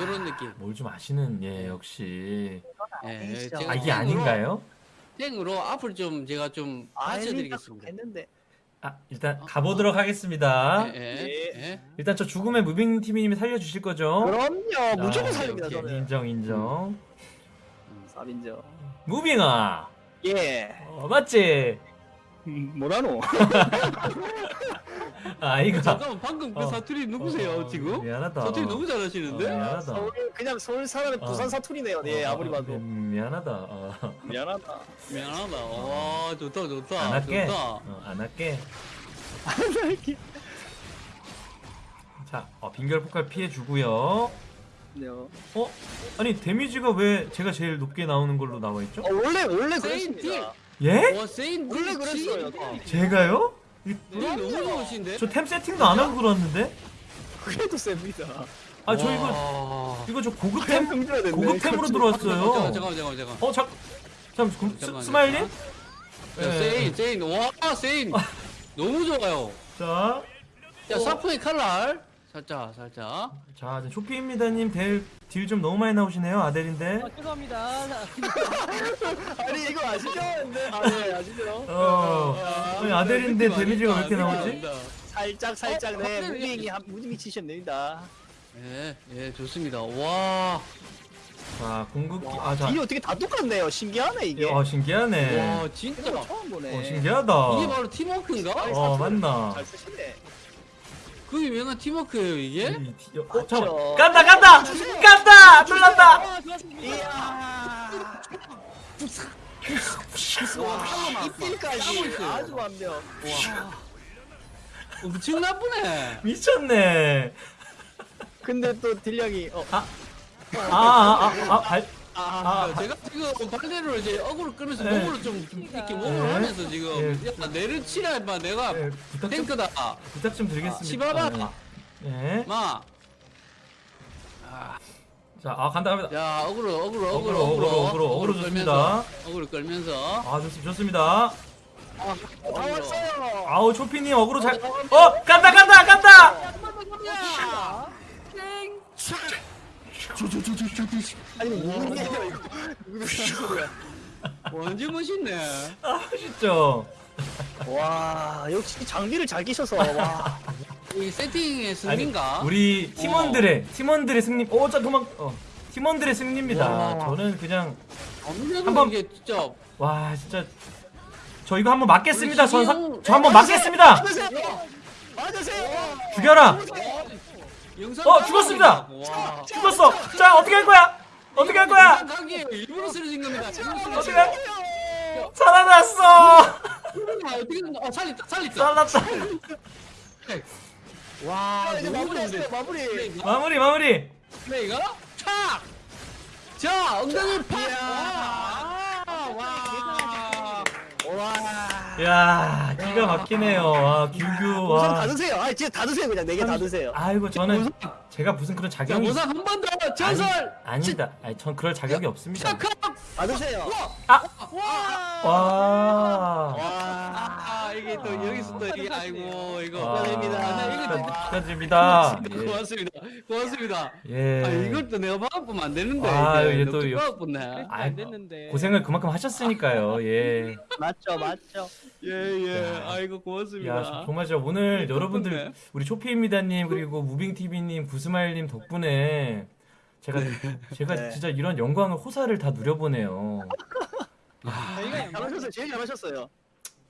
이런 느낌. 뭘 좀 아시는 예 역시. 예, 아니시죠. 제가 아 이게 아닌가요? 탱으로 앞을 좀 제가 좀 받쳐드리겠습니다. 했는데. 아 일단 어, 가보도록 하겠습니다. 예, 예, 예. 예. 일단 저 죽음의 무빙 TV님이 살려주실 거죠? 그럼요, 무조건 아, 살립니다, 오케이, 저는. 인정 인정. 삽인죠. 무빙아. 예. 어, 맞지? 음, 뭐라노? 아 이거. 잠깐만 방금 그 어. 사투리 누구세요 어, 어, 지금? 미안하다. 사투리 너무 잘하시는데? 어, 미안하다. 서울 그냥 서울 사람의 어. 부산 사투리네요. 예, 어, 아무리 어, 봐도. 미- 미안하다. 어. 미안하다. 미안하다. 와 좋다 좋다. 안 할게. 좋다. 어, 안 할게. 자, 어, 빙결 폭발 피해 주고요. 네. 어, 어? 아니 데미지가 왜 제가 제일 높게 나오는 걸로 나와 있죠? 원래 원래 세인 그랬습니다. 예? 와 세인 원래. 그랬어요. 제가요? 이- 네, 너무 좋으신데? 저 템 세팅도 안 하고 들어왔는데? 그래도 셉니다. 아 저 이거 와. 이거 저 고급 템템 힘들어야 되네. 고급 템으로 잠깐만 들어왔어요. 잠깐만 잠깐만 잠깐만. 어, 잠 잠 그, 스, 잠깐만요. 스마일님? 야, 예. 세인 세인 와 세인 너무 좋아요. 자, 자 사프의 칼날 살짝 살짝. 자, 이제 쇼피입니다님 딜 좀 너무 많이 나오시네요, 아델인데. 아, 죄송합니다 아니 이거 아시죠? 네. 아, 네, 아시죠? 어, 아니, 아델인데 데미지가 왜. 이렇게 나오지? 살짝 살짝 어, 네 어, 무빙이 한 무빙이 치시면 됩니다. 예, 예, 좋습니다. 와, 자, 궁극기. 아, 자. 딜이 어떻게 다 똑같네요. 신기하네 이게. 어, 신기하네. 와, 진짜. 처음 보네. 어, 신기하다. 이게 바로 팀워크인가? 어, 맞나? 잘 쓰시네. 그 유명한 팀워크예요, 이게? 이 디- 어, 맞죠. 잠깐만. 간다, 간다! 간다! 놀란다! 아 좋았습니다 이야. 와, 이필까지 아주 완벽. 엄청 나쁘네. 미쳤네. 근데 또 딜량이 어, 아, 아, 아, 아, 발, 아, 아, 제가 지금 반대로 이제 어그로 끌면서 네. 몸으로 좀 이렇게 몸으로 네. 하면서 지금 네. 약간 내를 치라 임마 내가 예, 부탁 좀, 탱크다. 부탁 좀 드리겠습니다. 치봐봐. 예. 예. 마. 자, 아, 간다, 갑니다. 야, 어그로 어그로 어그로, 어그로 어그로, 어그로, 어그로 좋습니다. 어그로 끌면서. 아, 좋습니다. 좋습니다. 다 왔어요. 아우, 초피님 어그로 잘, 어, 간다, 간다, 간다! 아니 무슨 게임이야 이거. 무슨 소리야. 완전 멋있네. 아, 진짜. 와 역시 장비를 잘 끼셔서 와. 이 세팅의 아니, 승리인가? 우리 팀원들의, 팀원들의 승리, 어, 자, 그만, 어. 팀원들의 승리입니다. 와. 저는 그냥, 한번- 이게 진짜 와, 진짜. 저 이거 한번 맞겠습니다. 우리 전, 사, 신용- 저 한번 맞겠습니다! 맞으세요. 맞으세요. 죽여라! 어, 강 의. 죽었습니다. 와. 죽었어! 자, 어떻게 할 거야? 어떻게 할 거야? 일부러 쓰러진 겁니다. 어떻게 살아났어! 아, 어떻게? 어, 살렸다. 살렸다. 살았다. 와, 자, 이제. 마무리. 플레이가? 마무리, 마무리! 플레이가? 탁! 자, 엉덩이 팍! 와! 와! 와. 야 기가 막히네요. 아 규규 보상 다 와. 드세요. 아 진짜 다 드세요 그냥 네 개 다 드세요. 아이고 저는 제가 무슨 그런 자, 자격이 보상 한번 더 전설 아니다. 아니 전 그럴 자격이 없습니다. 시작함. 다 드세요. 와. 아, 이게 또 여기서 또 이게 아이고 이거 와. 축하드립니다. 아, 이거 축하- 축하드립니다. 예. 고맙습니다. 고맙습니다. 예. 아, 이걸 또 내가 받아보면 안 되는데. 아, 이게 또 아이, 안 됐는데. 고생을 그만큼 하셨으니까요. 예. 맞죠 맞죠. 예, 예. 야. 아이고 고맙습니다. 야, 정말 저 오늘 네, 여러분들. 우리 초피입니다님 그리고 무빙TV님 구스마일님 덕분에 제가 제가 네. 진짜 이런 영광을 호사를 다 누려보네요. 저희가 영광- 잘하셨어요. 제일 잘하셨어요.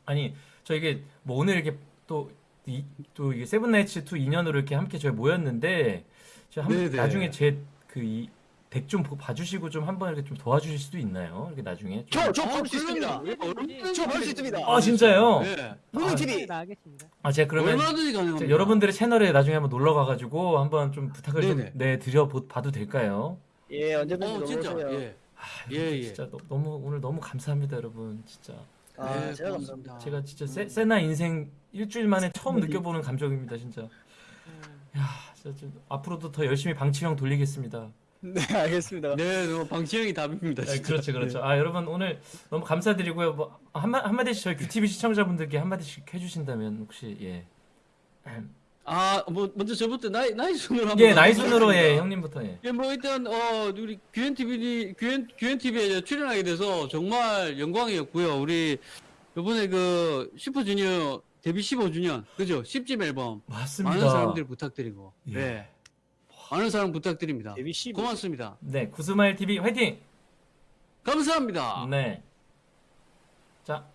아니 저 이게 뭐 오늘 이렇게 또 이, 또 이게 세븐나이츠 2 인연으로 이렇게 함께 저희 모였는데 제가 한, 네네. 나중에 제 그 이 덱 좀 봐주시고 좀 한번 이렇게 좀 도와주실 수도 있나요? 이렇게 나중에 좀. 저저 아, 볼수 있습니다. 그럼요. 저볼 수 있습니다. 아 진짜요? 예. 무빙 아, TV. 나가겠습니다. 아 제가 그러면 얼마든지 가능합니다. 여러분들의 채널에 나중에 한번 놀러 가가지고 한번 좀 부탁을 네네. 좀 네, 드려 보- 봐도 될까요? 예 언제든지 어, 진짜. 놀러오세요. 예. 아, 예, 예. 진짜 너, 너무 오늘 너무 감사합니다, 여러분. 진짜 아 네, 제가. 감사합니다. 제가 진짜 세, 세나 인생 일주일 만에 처음 음. 느껴보는 감정입니다, 진짜. 음. 야, 진짜 좀 앞으로도 더 열심히 방치형 돌리겠습니다. 네 알겠습니다. 네, 뭐 방치형이 답입니다. 아, 진짜. 그렇죠, 그렇죠. 아, 여러분 오늘 너무 감사드리고요. 뭐 한마 한마디씩 저희 큐티비 시청자분들께 한마디씩 해주신다면 혹시 예, 아, 뭐 먼저 저부터 나이 나이 순으로 한번 예 나이 순으로. 예 형님부터 예. 예, 뭐 일단 어 우리 규현 TV 규현 규현 TV에 출연하게 돼서 정말 영광이었고요. 우리 이번에 그 슈퍼주니어 데뷔 15주년 그죠? 10집 앨범 맞습니다. 많은 사람들 부탁드리고 예. 네 많은 사랑 부탁드립니다. 데뷔 10. 고맙습니다. 네, 구스마일 TV 화이팅. 감사합니다. 네. 자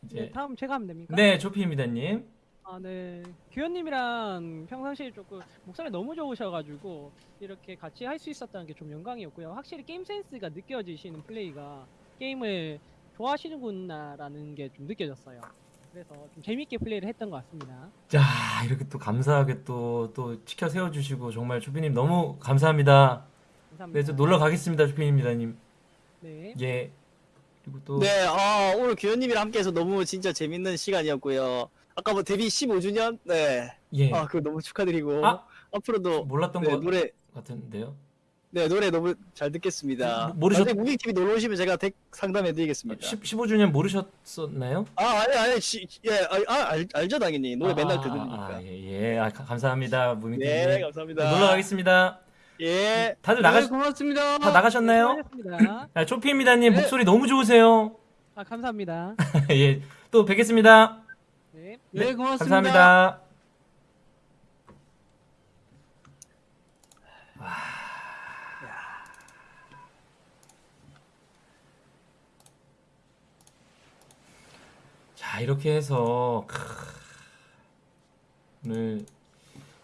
네, 이제 다음 제가 하면 됩니까? 네 조피입니다님. 아, 네. 규현님이랑 평상시에 조금 목소리 너무 좋으셔가지고 이렇게 같이 할 수 있었다는 게 좀 영광이었고요. 확실히 게임 센스가 느껴지시는 플레이가 게임을 좋아하시는구나라는 게 좀 느껴졌어요. 그래서 좀 재밌게 플레이를 했던 것 같습니다. 자 이렇게 또 감사하게 또또 지켜 세워주시고 정말 조피님 너무 감사합니다. 감사합니다. 네, 저 놀러 가겠습니다, 조피입니다님. 네. 예. 그리고 또 네, 아, 오늘 규현님이랑 함께해서 너무 진짜 재밌는 시간이었고요. 아까 뭐 데뷔 15주년, 네, 예. 아, 그거 너무 축하드리고 아, 앞으로도 몰랐던 네, 것 노래, 같은데요. 네, 노래 너무 잘 듣겠습니다. 모- 모르셨- 나중에 무빙 TV 놀러 오시면 제가 덱 상담해드리겠습니다. 10, 15주년 모르셨었나요? 아, 아니, 아니, 시, 예, 아, 아, 알, 알죠 당연히 노래 맨날 아, 들으니까. 아, 예, 예. 아, 가- 감사합니다, 무민님. 네, 감사합니다. 놀러 가겠습니다. 예. 다들 네, 나가 고맙습니다. 다 나가셨나요? 수고하셨습니다. 아, 초피입니다님 네. 목소리 너무 좋으세요. 아, 감사합니다. 예, 또 뵙겠습니다. 네. 네, 고맙습니다. 감사합니다. 자, 이렇게 해서 크, 오늘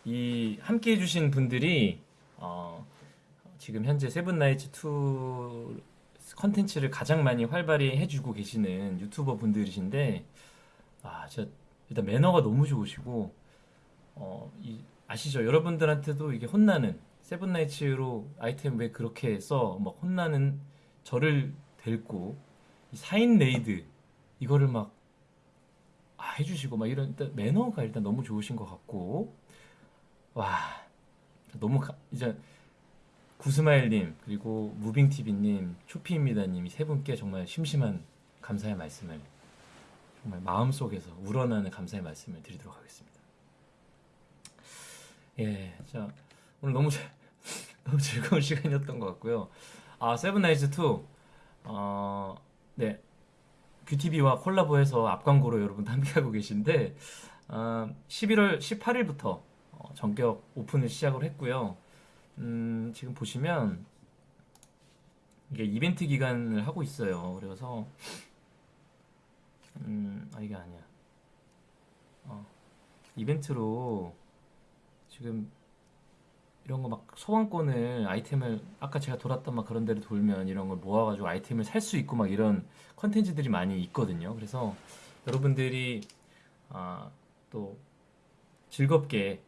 이 함께 해주신 분들이 어, 지금 현재 세븐나이츠 2 컨텐츠를 가장 많이 활발히 해주고 계시는 유튜버 분들이신데 아, 진짜 일단 매너가 너무 좋으시고 어, 이, 아시죠? 여러분들한테도 이게 혼나는 세븐나이츠로 아이템 왜 그렇게 써? 막 혼나는 저를 데리고 이 4인 레이드 이거를 막 아, 해주시고 막 이런 일단 매너가 일단 너무 좋으신 것 같고 와 너무 가- 이제 구스마일님 그리고 무빙TV님 초피입니다님 이세 분께 정말 심심한 감사의 말씀을 정말 마음속에서 우러나는 감사의 말씀을 드리도록 하겠습니다. 예, 자 오늘 너무 잘- 너무 즐거운 시간이었던 것 같고요. 아 세븐나이츠 2, 어, 네 뷰티비와 콜라보해서 앞광고로 여러분 함께하고 계신데 어, 11월 18일부터 전격 오픈을 시작을 했고요. 음, 지금 보시면 이게 이벤트 기간을 하고 있어요. 그래서 음, 아 이게 아니야. 어, 이벤트로 지금 이런 거 막 소환권을 아이템을 아까 제가 돌았던 막 그런 데를 돌면 이런 걸 모아가지고 아이템을 살 수 있고 막 이런 컨텐츠들이 많이 있거든요. 그래서 여러분들이 아, 또 즐겁게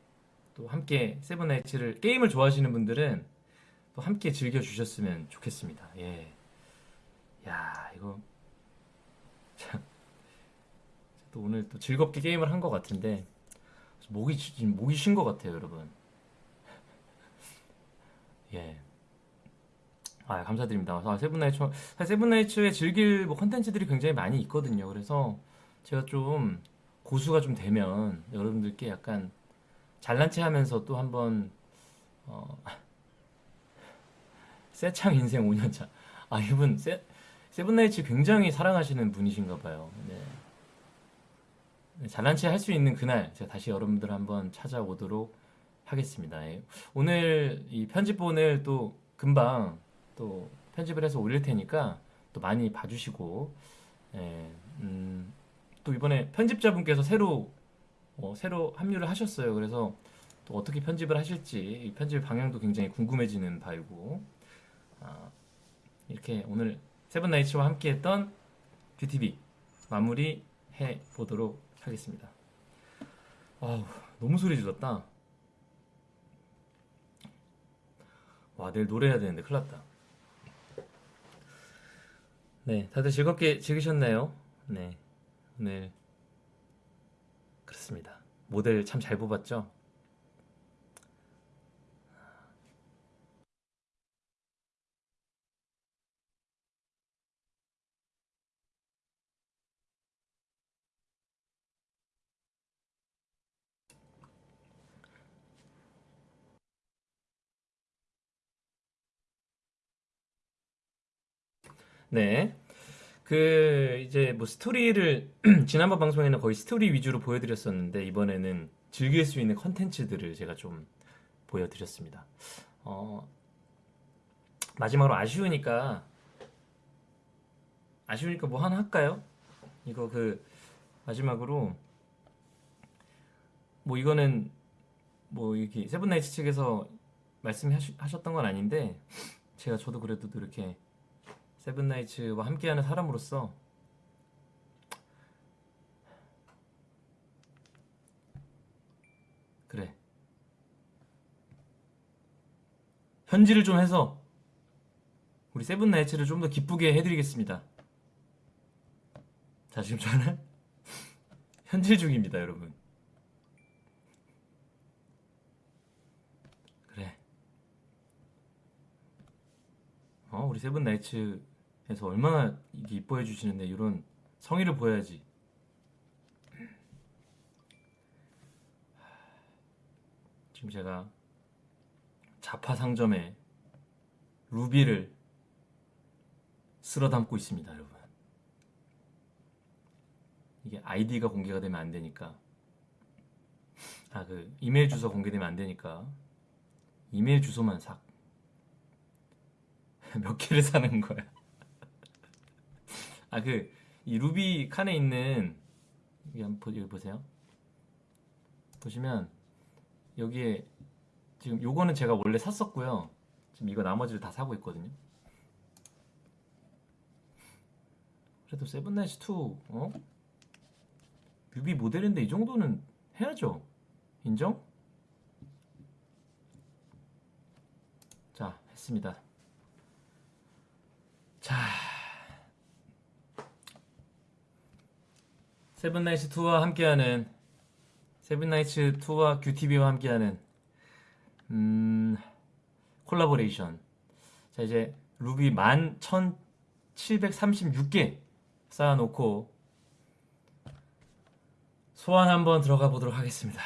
또 함께 세븐나이츠를 게임을 좋아하시는 분들은 또 함께 즐겨 주셨으면 좋겠습니다. 예. 야, 이거 참 또 오늘 또 즐겁게 게임을 한 것 같은데 목이 목이 쉰 것 같아요, 여러분. 예. 아 감사드립니다. 아, 세븐나이츠 세븐나이츠에 즐길 뭐 컨텐츠들이 굉장히 많이 있거든요. 그래서 제가 좀 고수가 좀 되면 여러분들께 약간 잘난 체 하면서 또 한번 어, 세창 인생 5년차. 아 이분 세, 세븐나이츠 굉장히 사랑하시는 분이신가 봐요. 네. 네, 잘난 체할 수 있는 그날 제가 다시 여러분들 한번 찾아오도록 하겠습니다. 예. 오늘 이 편집본을 또 금방 또 편집을 해서 올릴 테니까 또 많이 봐주시고 예, 음, 또 이번에 편집자분께서 새로 어, 새로 합류를 하셨어요. 그래서 또 어떻게 편집을 하실지 이 편집 방향도 굉장히 궁금해지는 바이고 아, 이렇게 오늘 세븐나이츠와 함께했던 뷰티비 마무리 해 보도록 하겠습니다. 아우 너무 소리 질렀다. 와 내일 노래해야 되는데 큰일 났다. 네, 다들 즐겁게 즐기셨나요? 네, 오늘 그렇습니다. 모델 참 잘 뽑았죠? 네. 그 이제 뭐 스토리를 지난번 방송에는 거의 스토리 위주로 보여드렸었는데 이번에는 즐길 수 있는 컨텐츠들을 제가 좀 보여드렸습니다. 어, 마지막으로 아쉬우니까 아쉬우니까 뭐 하나 할까요? 이거 그 마지막으로 뭐 이거는 뭐 이렇게 세븐나이츠 측에서 말씀하셨던 건 아닌데 제가 저도 그래도 또 이렇게 세븐나이츠와 함께하는 사람으로서 그래 현질을 좀 해서 우리 세븐나이츠를 좀 더 기쁘게 해드리겠습니다. 자 지금 저는 현질 중입니다, 여러분. 그래. 어, 우리 세븐나이츠 에서 얼마나 이게 이뻐해 주시는데 이런 성의를 보여야지. 지금 제가 자파 상점에 루비를 쓸어 담고 있습니다, 여러분. 이게 아이디가 공개가 되면 안 되니까. 아, 그 이메일 주소 공개되면 안 되니까 이메일 주소만 삭. 몇 개를 사는 거야? 아, 그, 이 루비 칸에 있는, 여기 한번 보, 여기 보세요. 보시면, 여기에, 지금 요거는 제가 원래 샀었고요. 지금 이거 나머지를 다 사고 있거든요. 그래도 세븐나이츠 2, 어? 뮤비 모델인데 이 정도는 해야죠. 인정? 자, 했습니다. 자, 세븐나이츠 2와 함께하는 세븐나이츠 2와 큐티비와 함께하는 음, 콜라보레이션. 자, 이제 루비 11,736개 쌓아놓고 소환 한번 들어가 보도록 하겠습니다.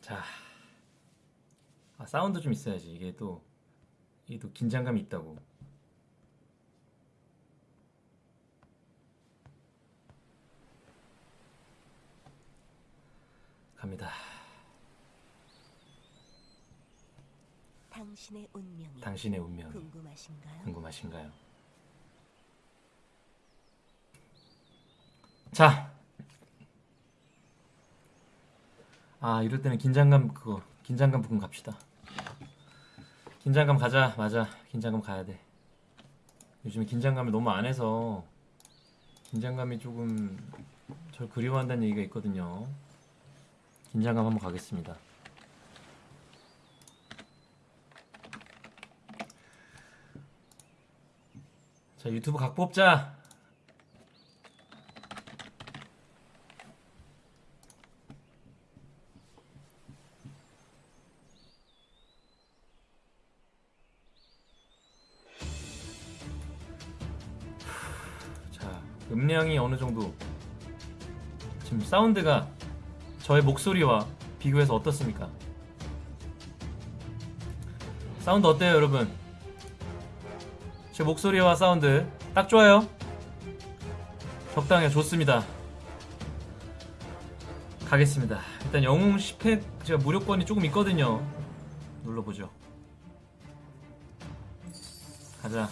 자, 아, 사운드 좀 있어야지. 이게 또, 이게 또 긴장감이 있다고. 갑니다. 당신의 운명이 당신의 운명이 궁금하신가요? 궁금하신가요? 자, 아 이럴 때는 긴장감 그거 긴장감 부금 갑시다. 긴장감 가자, 맞아. 긴장감 가야 돼. 요즘에 긴장감을 너무 안 해서 긴장감이 조금 절 그리워한다는 얘기가 있거든요. 긴장감 한번 가겠습니다. 자 유튜브 각 뽑자. 자 음량이 어느 정도 지금 사운드가 저의 목소리와 비교해서 어떻습니까? 사운드 어때요 여러분? 제 목소리와 사운드 딱 좋아요? 적당해요 좋습니다 가겠습니다 일단 영웅 10회 제가 무료권이 조금 있거든요 눌러보죠 가자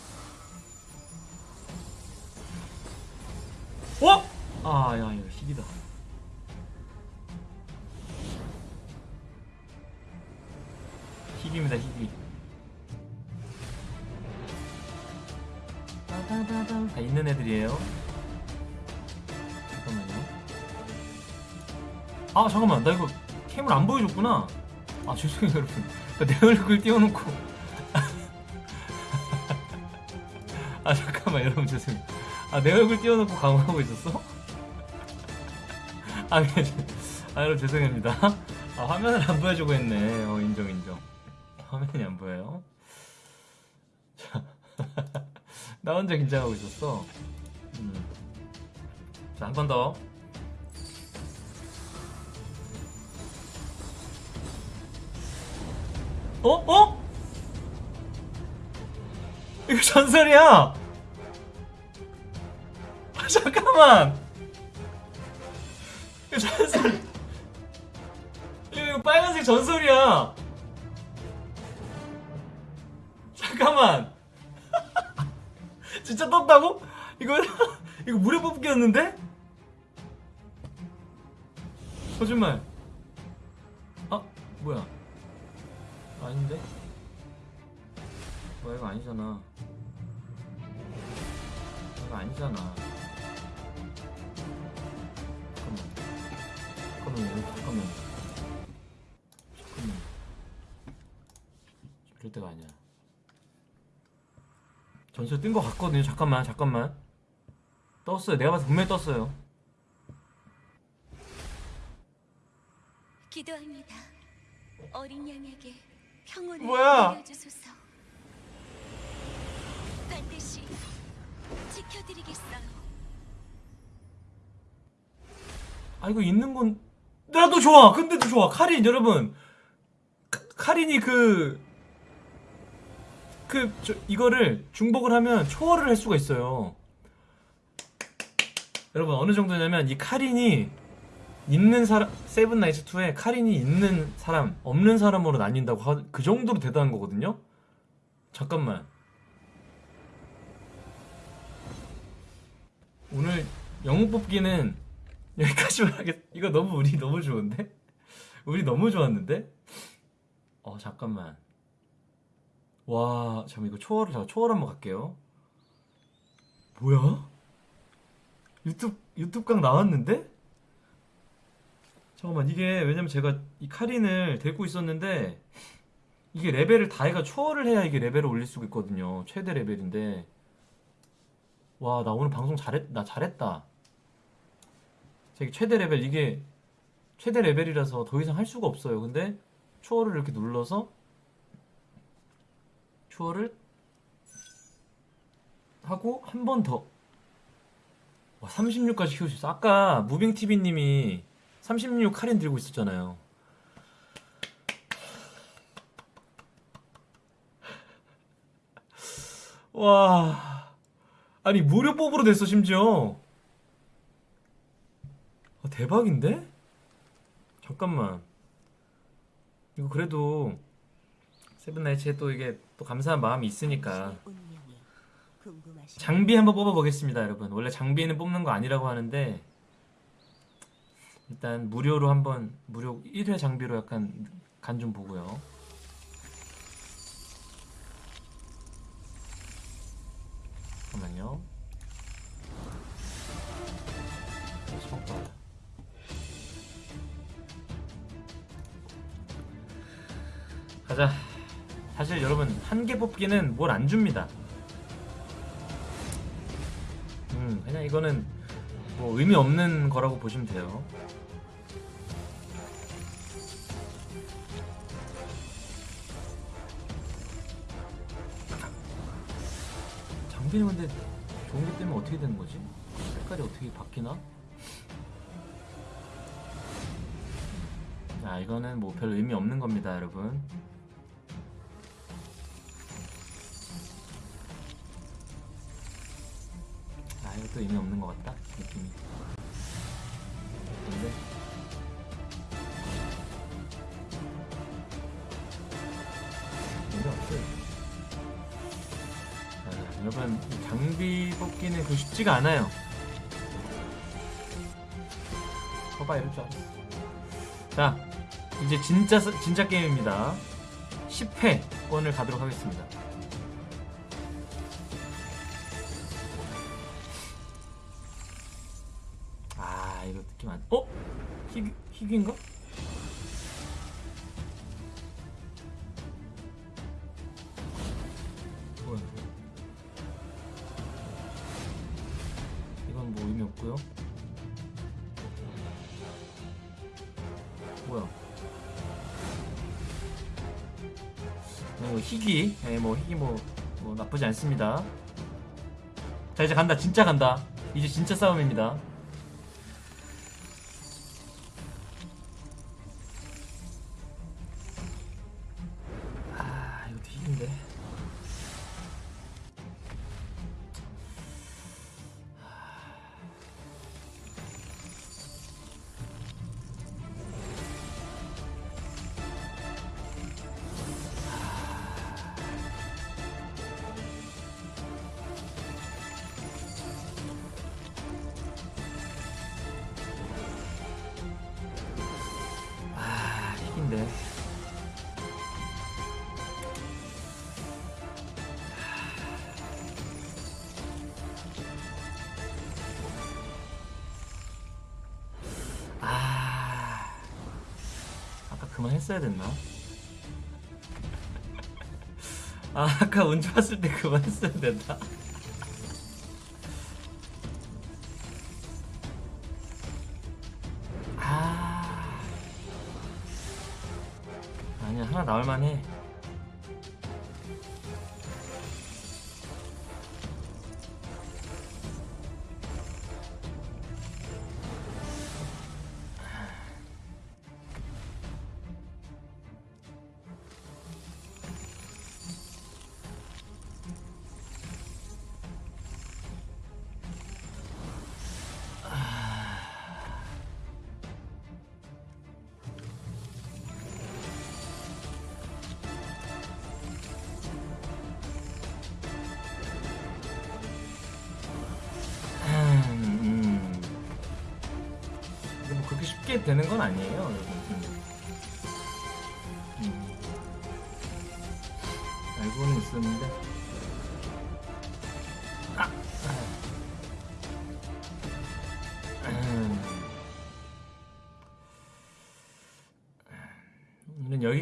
어? 아야 이 잠깐만 나 이거 캠을 안 보여줬구나. 아 죄송해요 여러분. 나내 얼굴 띄워놓고. 아 잠깐만 여러분 죄송해요. 아내 얼굴 띄워놓고 강화하고 있었어? 아, 저- 아 여러분 죄송합니다. 아 화면을 안 보여주고 했네. 어 인정 인정. 화면이 안 보여요. 자. 나 혼자 긴장하고 있었어. 음. 자, 한 번 더. 어? 어? 이거 전설이야! 아, 잠깐만! 이거 전설! 이거, 이거 빨간색 전설이야! 잠깐만! 진짜 떴다고? 이거 이거 무료 뽑기였는데? 거짓말. 아 뭐야? 아닌데? 뭐야 이거 아니잖아. 이거 아니잖아. 잠깐만. 잠깐만요. 여기 잠깐만. 잠깐만. 이럴 때가 아니야. 전설 뜬거 같거든요. 잠깐만, 잠깐만. 떴어요. 내가 봐서 분명히 떴어요. 기도합니다. 어린 양에게 뭐야? 내려주소서. 반드시 지켜드리겠어요. 아 이거 있는 건 나도 좋아. 근데도 좋아. 카린 여러분. 카, 카린이 그. 그, 저, 이거를 중복을 하면 초월을 할 수가 있어요. 여러분, 어느 정도냐면, 이 카린이 있는 사람, 세븐 나이츠 2에 카린이 있는 사람, 없는 사람으로 나뉜다고 하, 그 정도로 대단한 거거든요? 잠깐만. 오늘 영웅 뽑기는 여기까지만 하겠. 이거 너무 우리 너무 좋은데? 우리 너무 좋았는데? 어 잠깐만. 와 잠깐 이거 초월을 잠깐 초월 한번 갈게요. 뭐야? 유튜브 유튜브 강 나왔는데? 잠깐만 이게 왜냐면 제가 이 카린을 데리고 있었는데 이게 레벨을 다 해가 초월을 해야 이게 레벨을 올릴 수가 있거든요. 최대 레벨인데. 와 나 오늘 방송 잘했 나 잘했다. 저기 최대 레벨 이게 최대 레벨이라서 더 이상 할 수가 없어요. 근데 초월을 이렇게 눌러서 초월을 하고 한 번 더. 와 36까지 키울 수 있어. 아까 무빙 TV 님이 36 카린 들고 있었잖아요. 와 아니 무료 뽑으로 됐어 심지어. 아, 대박인데? 잠깐만. 이거 그래도 세븐나이츠에 또 이게 또 감사한 마음이 있으니까. 장비 한번 뽑아보겠습니다, 여러분. 원래 장비는 뽑는 거 아니라고 하는데 일단 무료로 한번 무료 1회 장비로 약간 간 좀 보고요. 잠깐만요. 가자. 사실 여러분 한 개 뽑기는 뭘 안 줍니다. 이거는 뭐 의미 없는 거라고 보시면 돼요. 장비는 근데 좋은 게 때문에 어떻게 되는 거지? 색깔이 어떻게 바뀌나? 아 이거는 뭐별 의미 없는 겁니다 여러분 아 이것도 의미 없는 것 같다 느낌이 뽑기는 그 쉽지가 않아요 거봐 이럴 줄 알았어 자 이제 진짜 스- 진짜 게임입니다 10회권을 가도록 하겠습니다 아 이거 느낌 안 어? 희귀, 희귀인가? 뭐 희귀 뭐, 뭐 나쁘지 않습니다. 자 이제 간다. 진짜 간다. 이제 진짜 싸움입니다 됐나? 아 아까 운 좋았을 때 그만했어야 됐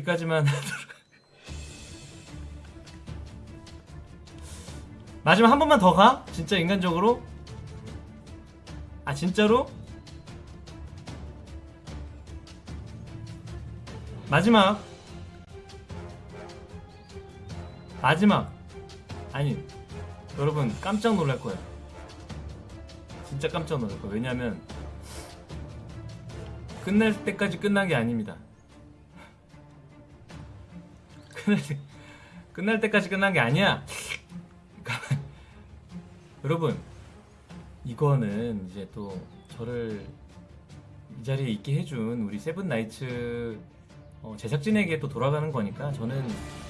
여기까지만. 마지막 한 번만 더 가? 진짜 인간적으로? 아 진짜로? 마지막 마지막 아니 여러분 깜짝 놀랄 거예요 진짜 깜짝 놀랄 거예요 왜냐면 끝날 때까지 끝난 게 아닙니다 끝날 때 끝날 때까지 끝난 게 아니야. 여러분 이거는 이제 또 저를 이 자리에 있게 해준 우리 세븐 나이츠 어, 제작진에게 또 돌아가는 거니까 저는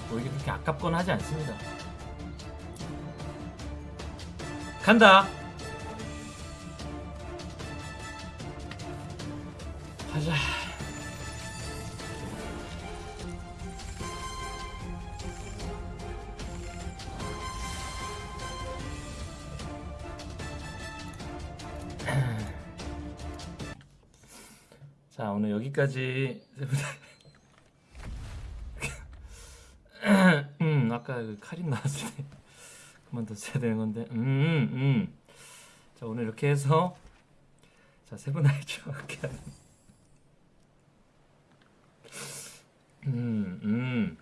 뭐 이게 그렇게 아깝거나 하지 않습니다. 간다. 가자. 여기까지 음 아까 그 카린 나왔을 때 그만 뒀어야 되는 건데 음 음 자 오늘 이렇게 해서 자 세븐나이츠와 함께하는 음, 음.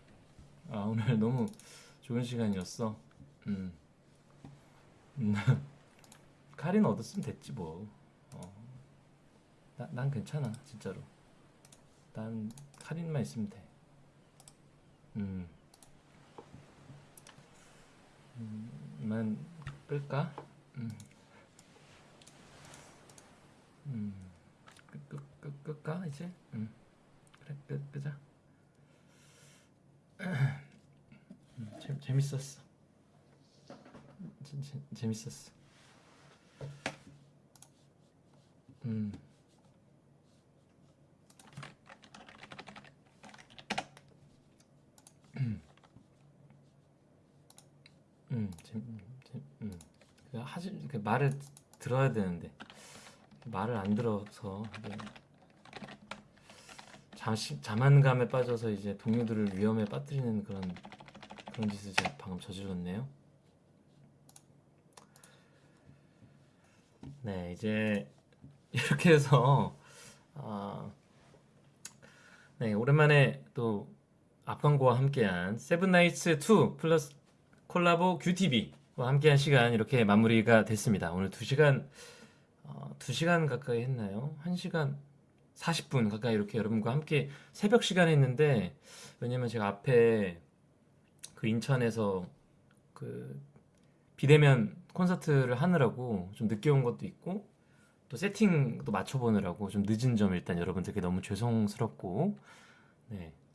아 오늘 너무 좋은 시간이었어. 음. 음. 카린 얻었으면 됐지 뭐. 어. 나, 난 괜찮아 진짜로. 난 카린만 있으면 돼. 음. 음, 만 끌까? 음. 음. 끄, 끄, 끄, 끌까 이제? 음. 그래 끄, 끄자. 음, 재, 재밌었어. 재, 재, 재밌었어. 음. 음, 재, 재, 음. 그 하지 그 말을 들어야 되는데 말을 안 들어서 이제 자시, 자만감에 빠져서 이제 동료들을 위험에 빠뜨리는 그런 그런 짓을 제가 방금 저질렀네요. 네, 이제 이렇게 해서 아, 네 오랜만에 또 앞광고와 함께한 세븐나이츠 2 플러스 콜라보 QTV와 함께한 시간 이렇게 마무리가 됐습니다. 오늘 2시간 어, 2시간 가까이 했나요? 1시간 40분 가까이 이렇게 여러분과 함께 새벽 시간에 했는데 왜냐면 제가 앞에 그 인천에서 그 비대면 콘서트를 하느라고 좀 늦게 온 것도 있고 또 세팅도 맞춰보느라고 좀 늦은 점 일단 여러분들께 너무 죄송스럽고 네 어,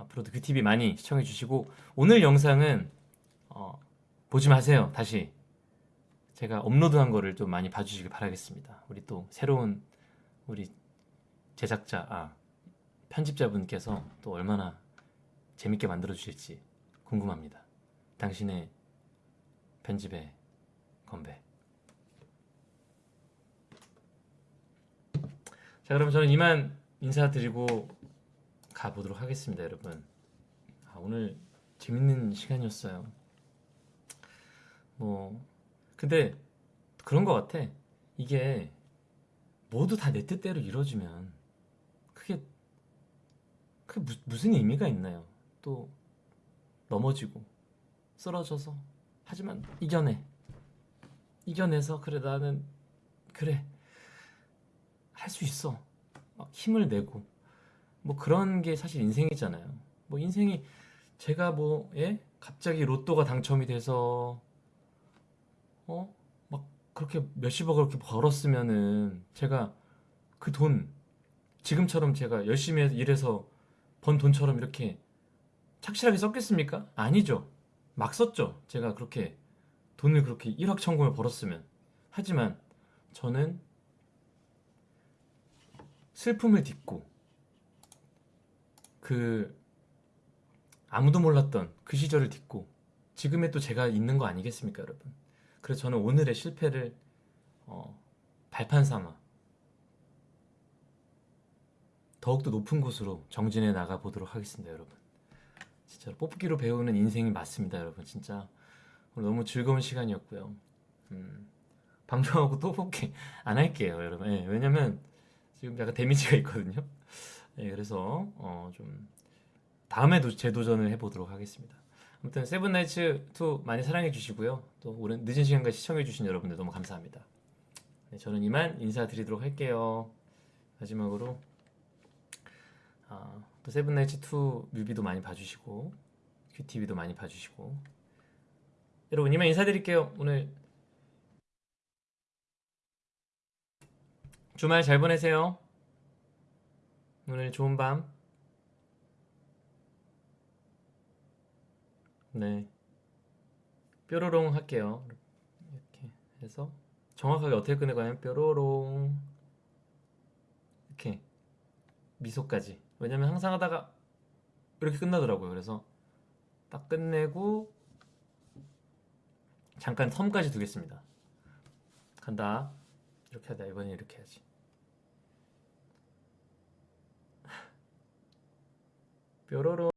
앞으로도 뷰티비 많이 시청해 주시고 오늘 영상은 어, 보지 마세요. 다시. 제가 업로드한 거를 좀 많이 봐주시길 바라겠습니다. 우리 또 새로운 우리 제작자 아 편집자분께서 또 얼마나 재밌게 만들어 주실지 궁금합니다. 당신의 편집에 건배. 자 그럼 저는 이만 인사드리고 가보도록 하겠습니다 여러분. 아, 오늘 재밌는 시간이었어요. 뭐 근데 그런 것 같아. 이게 모두 다 내 뜻대로 이루어지면 그게 그 무, 무슨 의미가 있나요? 또 넘어지고 쓰러져서 하지만 이겨내. 이겨내서 그래 나는 그래. 할 수 있어. 막 힘을 내고 뭐 그런 게 사실 인생이잖아요 뭐 인생이 제가 뭐 예? 갑자기 로또가 당첨이 돼서 어? 막 그렇게 몇십억을 그렇게 벌었으면은 제가 그 돈 지금처럼 제가 열심히 일해서 번 돈처럼 이렇게 착실하게 썼겠습니까? 아니죠 막 썼죠 제가 그렇게 돈을 그렇게 일확천금을 벌었으면 하지만 저는 슬픔을 딛고 그 아무도 몰랐던 그 시절을 딛고 지금의 또 제가 있는 거 아니겠습니까 여러분? 그래서 저는 오늘의 실패를 어, 발판 삼아 더욱더 높은 곳으로 정진해 나가 보도록 하겠습니다 여러분. 진짜 뽑기로 배우는 인생이 맞습니다 여러분. 진짜 오늘 너무 즐거운 시간이었고요. 음, 방송하고 또 뽑기 안 할게요 여러분. 예, 왜냐면 지금 약간 데미지가 있거든요 예, 그래서 어, 좀 다음에도 재도전을 해보도록 하겠습니다. 아무튼 세븐나이츠 2 많이 사랑해 주시고요. 또 오랜 늦은 시간까지 시청해 주신 여러분들 너무 감사합니다. 네, 저는 이만 인사드리도록 할게요. 마지막으로 아, 또 세븐나이츠 2 뮤비도 많이 봐주시고 큐티비도 많이 봐주시고. 여러분 이만 인사드릴게요. 오늘 주말 잘 보내세요 오늘 좋은 밤 네. 뾰로롱 할게요. 이렇게 해서 정확하게 어떻게 끝내가냐면 뾰로롱 이렇게 미소까지. 왜냐면 항상 하다가 이렇게 끝나더라고요. 그래서 딱 끝내고 잠깐 텀까지 두겠습니다. 간다. 이렇게 하다 이번엔 이렇게 해야지. 뾰로롱